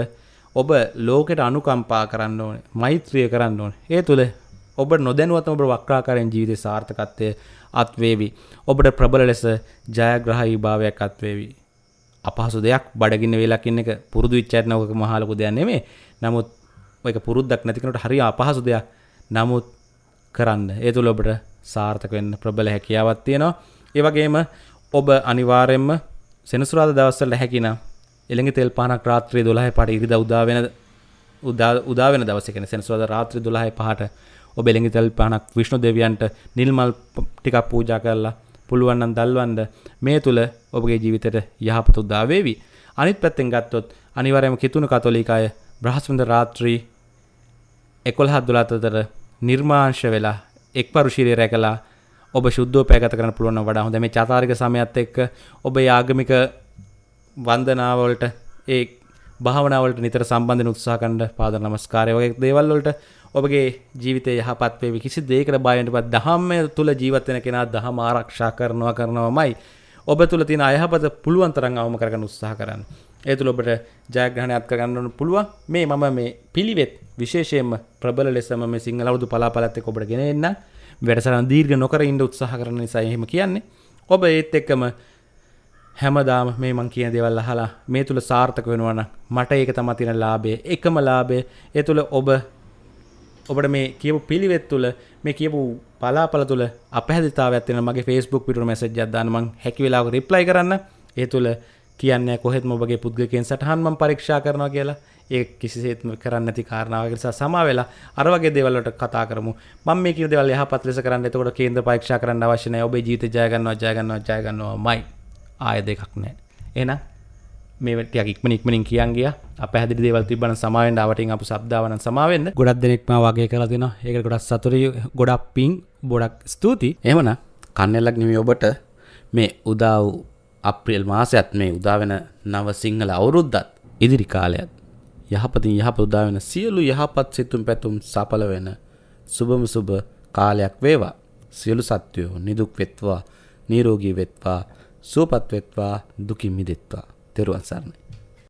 ඔබ ලෝකෙට අනුකම්පා කරන්න ඕනේ. මෛත්‍රිය කරන්න ඕනේ. ඒ තුල ඔබ නොදැනුවත්වම ඔබ වක්‍රාකාරයෙන් ජීවිතේ සාර්ථකත්වය අත්වේවි. ඔබට ප්‍රබල ලෙස ජයග්‍රහී භාවයක් අත්වේවි. අපහසු දෙයක් බඩගින්න වෙලක් ඉන්න එක පුරුදු වෙච්ච ඇත් නෝක මහා ලොකු දෙයක් නෙමෙයි. නමුත් ඔයක පුරුද්දක් නැති කෙනෙකුට හරිය අපහසු දෙයක්. නමුත් කරන්න. ඒ තුල ඔබට සාර්ථක වෙන්න ප්‍රබල හැකියාවක් තියෙනවා. ඒ වගේම ඔබ අනිවාර්යයෙන්ම සෙනසුරාදා දවස්වල හැකිනම් එළඟ තෙල් පානක් රාත්‍රියේ 12 පාට ඉරිදා උදා වෙන උදා උදා වෙන දවසේ කියන්නේ සෙනසුරාදා රාත්‍රියේ 12 පහට ඔබ එළඟ තෙල් පානක් විෂ්ණු දෙවියන්ට නිල් මල් ටිකක් පූජා කරලා පුළුවන් නම් දල්වන්න මේ තුල ඔබගේ ජීවිතයට යහපත උදා වේවි. අනිත් පැත්තෙන් ගත්තොත් අනිවාර්යයෙන්ම කිතුණු කතෝලිකය බ්‍රහස්පතින්දා රාත්‍රී 11 12 අතර නිර්මාංශ වෙලා එක්වරු ශීලයේ රැකලා ඔබ ශුද්ධව පැගත කරන්න පුළුවන් නම් වඩා හොඳ මේ චාතාරික සමයත් එක්ක ඔබ ආගමික වන්දනාවලට ඒ භාවනාවලට නිතර සම්බන්ධන උත්සාහ කරන්න පාද නමස්කාරය වගේ දේවල් වලට ඔබගේ ජීවිතය යහපත් වේවි. කිසි දෙයකට බය වෙන්නපත් දහම තුල ජීවත් වෙන කෙනා දහම ආරක්ෂා කරනවා කරනවමයි. ඔබ තුල තියෙන අයහපත පුළුවන් තරම් අවම කරගන්න උත්සාහ කරන්න. ඒ තුල ඔබට ජයග්‍රහණයක් කරගන්න පුළුවන්. මේ මම මේ පිළිවෙත් විශේෂයෙන්ම ප්‍රබල ලෙසම මේ සිංහල අවුරුදු පලාපලත් එක්ක ඔබට ගෙන එන්න. වැඩසටහන දීර්ඝ නොකර ඉන්න උත්සාහ කරන නිසා එහෙම කියන්නේ. ඔබ ඒත් එක්කම හැමදාම මේ මං කියන දේවල් අහලා මේ තුල සාර්ථක වෙනවා නම් මට ඒක තමයි තියෙන ලාභය. එකම ලාභය ඒ තුල ඔබ ඔබට මේ කියපු පිළිවෙත් තුළ මේ කියපු පලාපල තුළ අපහැදිතාවයක් තියෙන මගේ Facebook පිටුර මැසේජ් එකක් දාන්න මං හැකි වෙලාවක රිප්ලයි කරන්න. ඒ තුළ කියන්නේ කොහෙත්ම ඔබගේ පුද්ගලකයන් සටහන් මම පරීක්ෂා කරනවා කියලා. ඒ කිසිසේත්ම කරන්න නැති කාරණාවක් නිසා සමා වෙලා අර වගේ දේවල් වලට කතා කරමු. මම මේ කියන දේවල් යහපත් ලෙස කරන්න. එතකොට කේන්ද්‍ර පරීක්ෂා කරන්න අවශ්‍ය නැහැ. ඔබේ ජීවිතය ජය ගන්නවා, ජය ගන්නවා, ජය ගන්නවාමයි. ආය දෙකක් නැහැ. එහෙනම් මේ ටික ඉක්මන ඉක්මනින් කියන් ගියා අප හැදිරි දේවල් තිබ්බන සමාවෙන් ආවටින් අප සබ්දාවන සමාවෙන්න ගොඩක් දෙනෙක්ම වගේ කරලා දෙනවා ඒක ගොඩක් සතුරි ගොඩක් පිං බොඩක් ස්තුති එමන කන්නල්ලක් නිමි ඔබට මේ උදා වූ අප්‍රියල් මාසයත් මේ උදාවෙන නව සිංහල අවුරුද්දත් ඉදිරි කාලයත් යහපතින් යහප උදාවෙන සියලු යහපත් සිතුම් පැතුම් සපල වෙන සුබම සුබ කාලයක් වේවා. සියලු සත්වයෝ නිදුක් වෙත්වා නීරෝගී වෙත්වා සුවපත් වෙත්වා දුකින් මිදෙත්වා. තෙරුවන් සරණයි.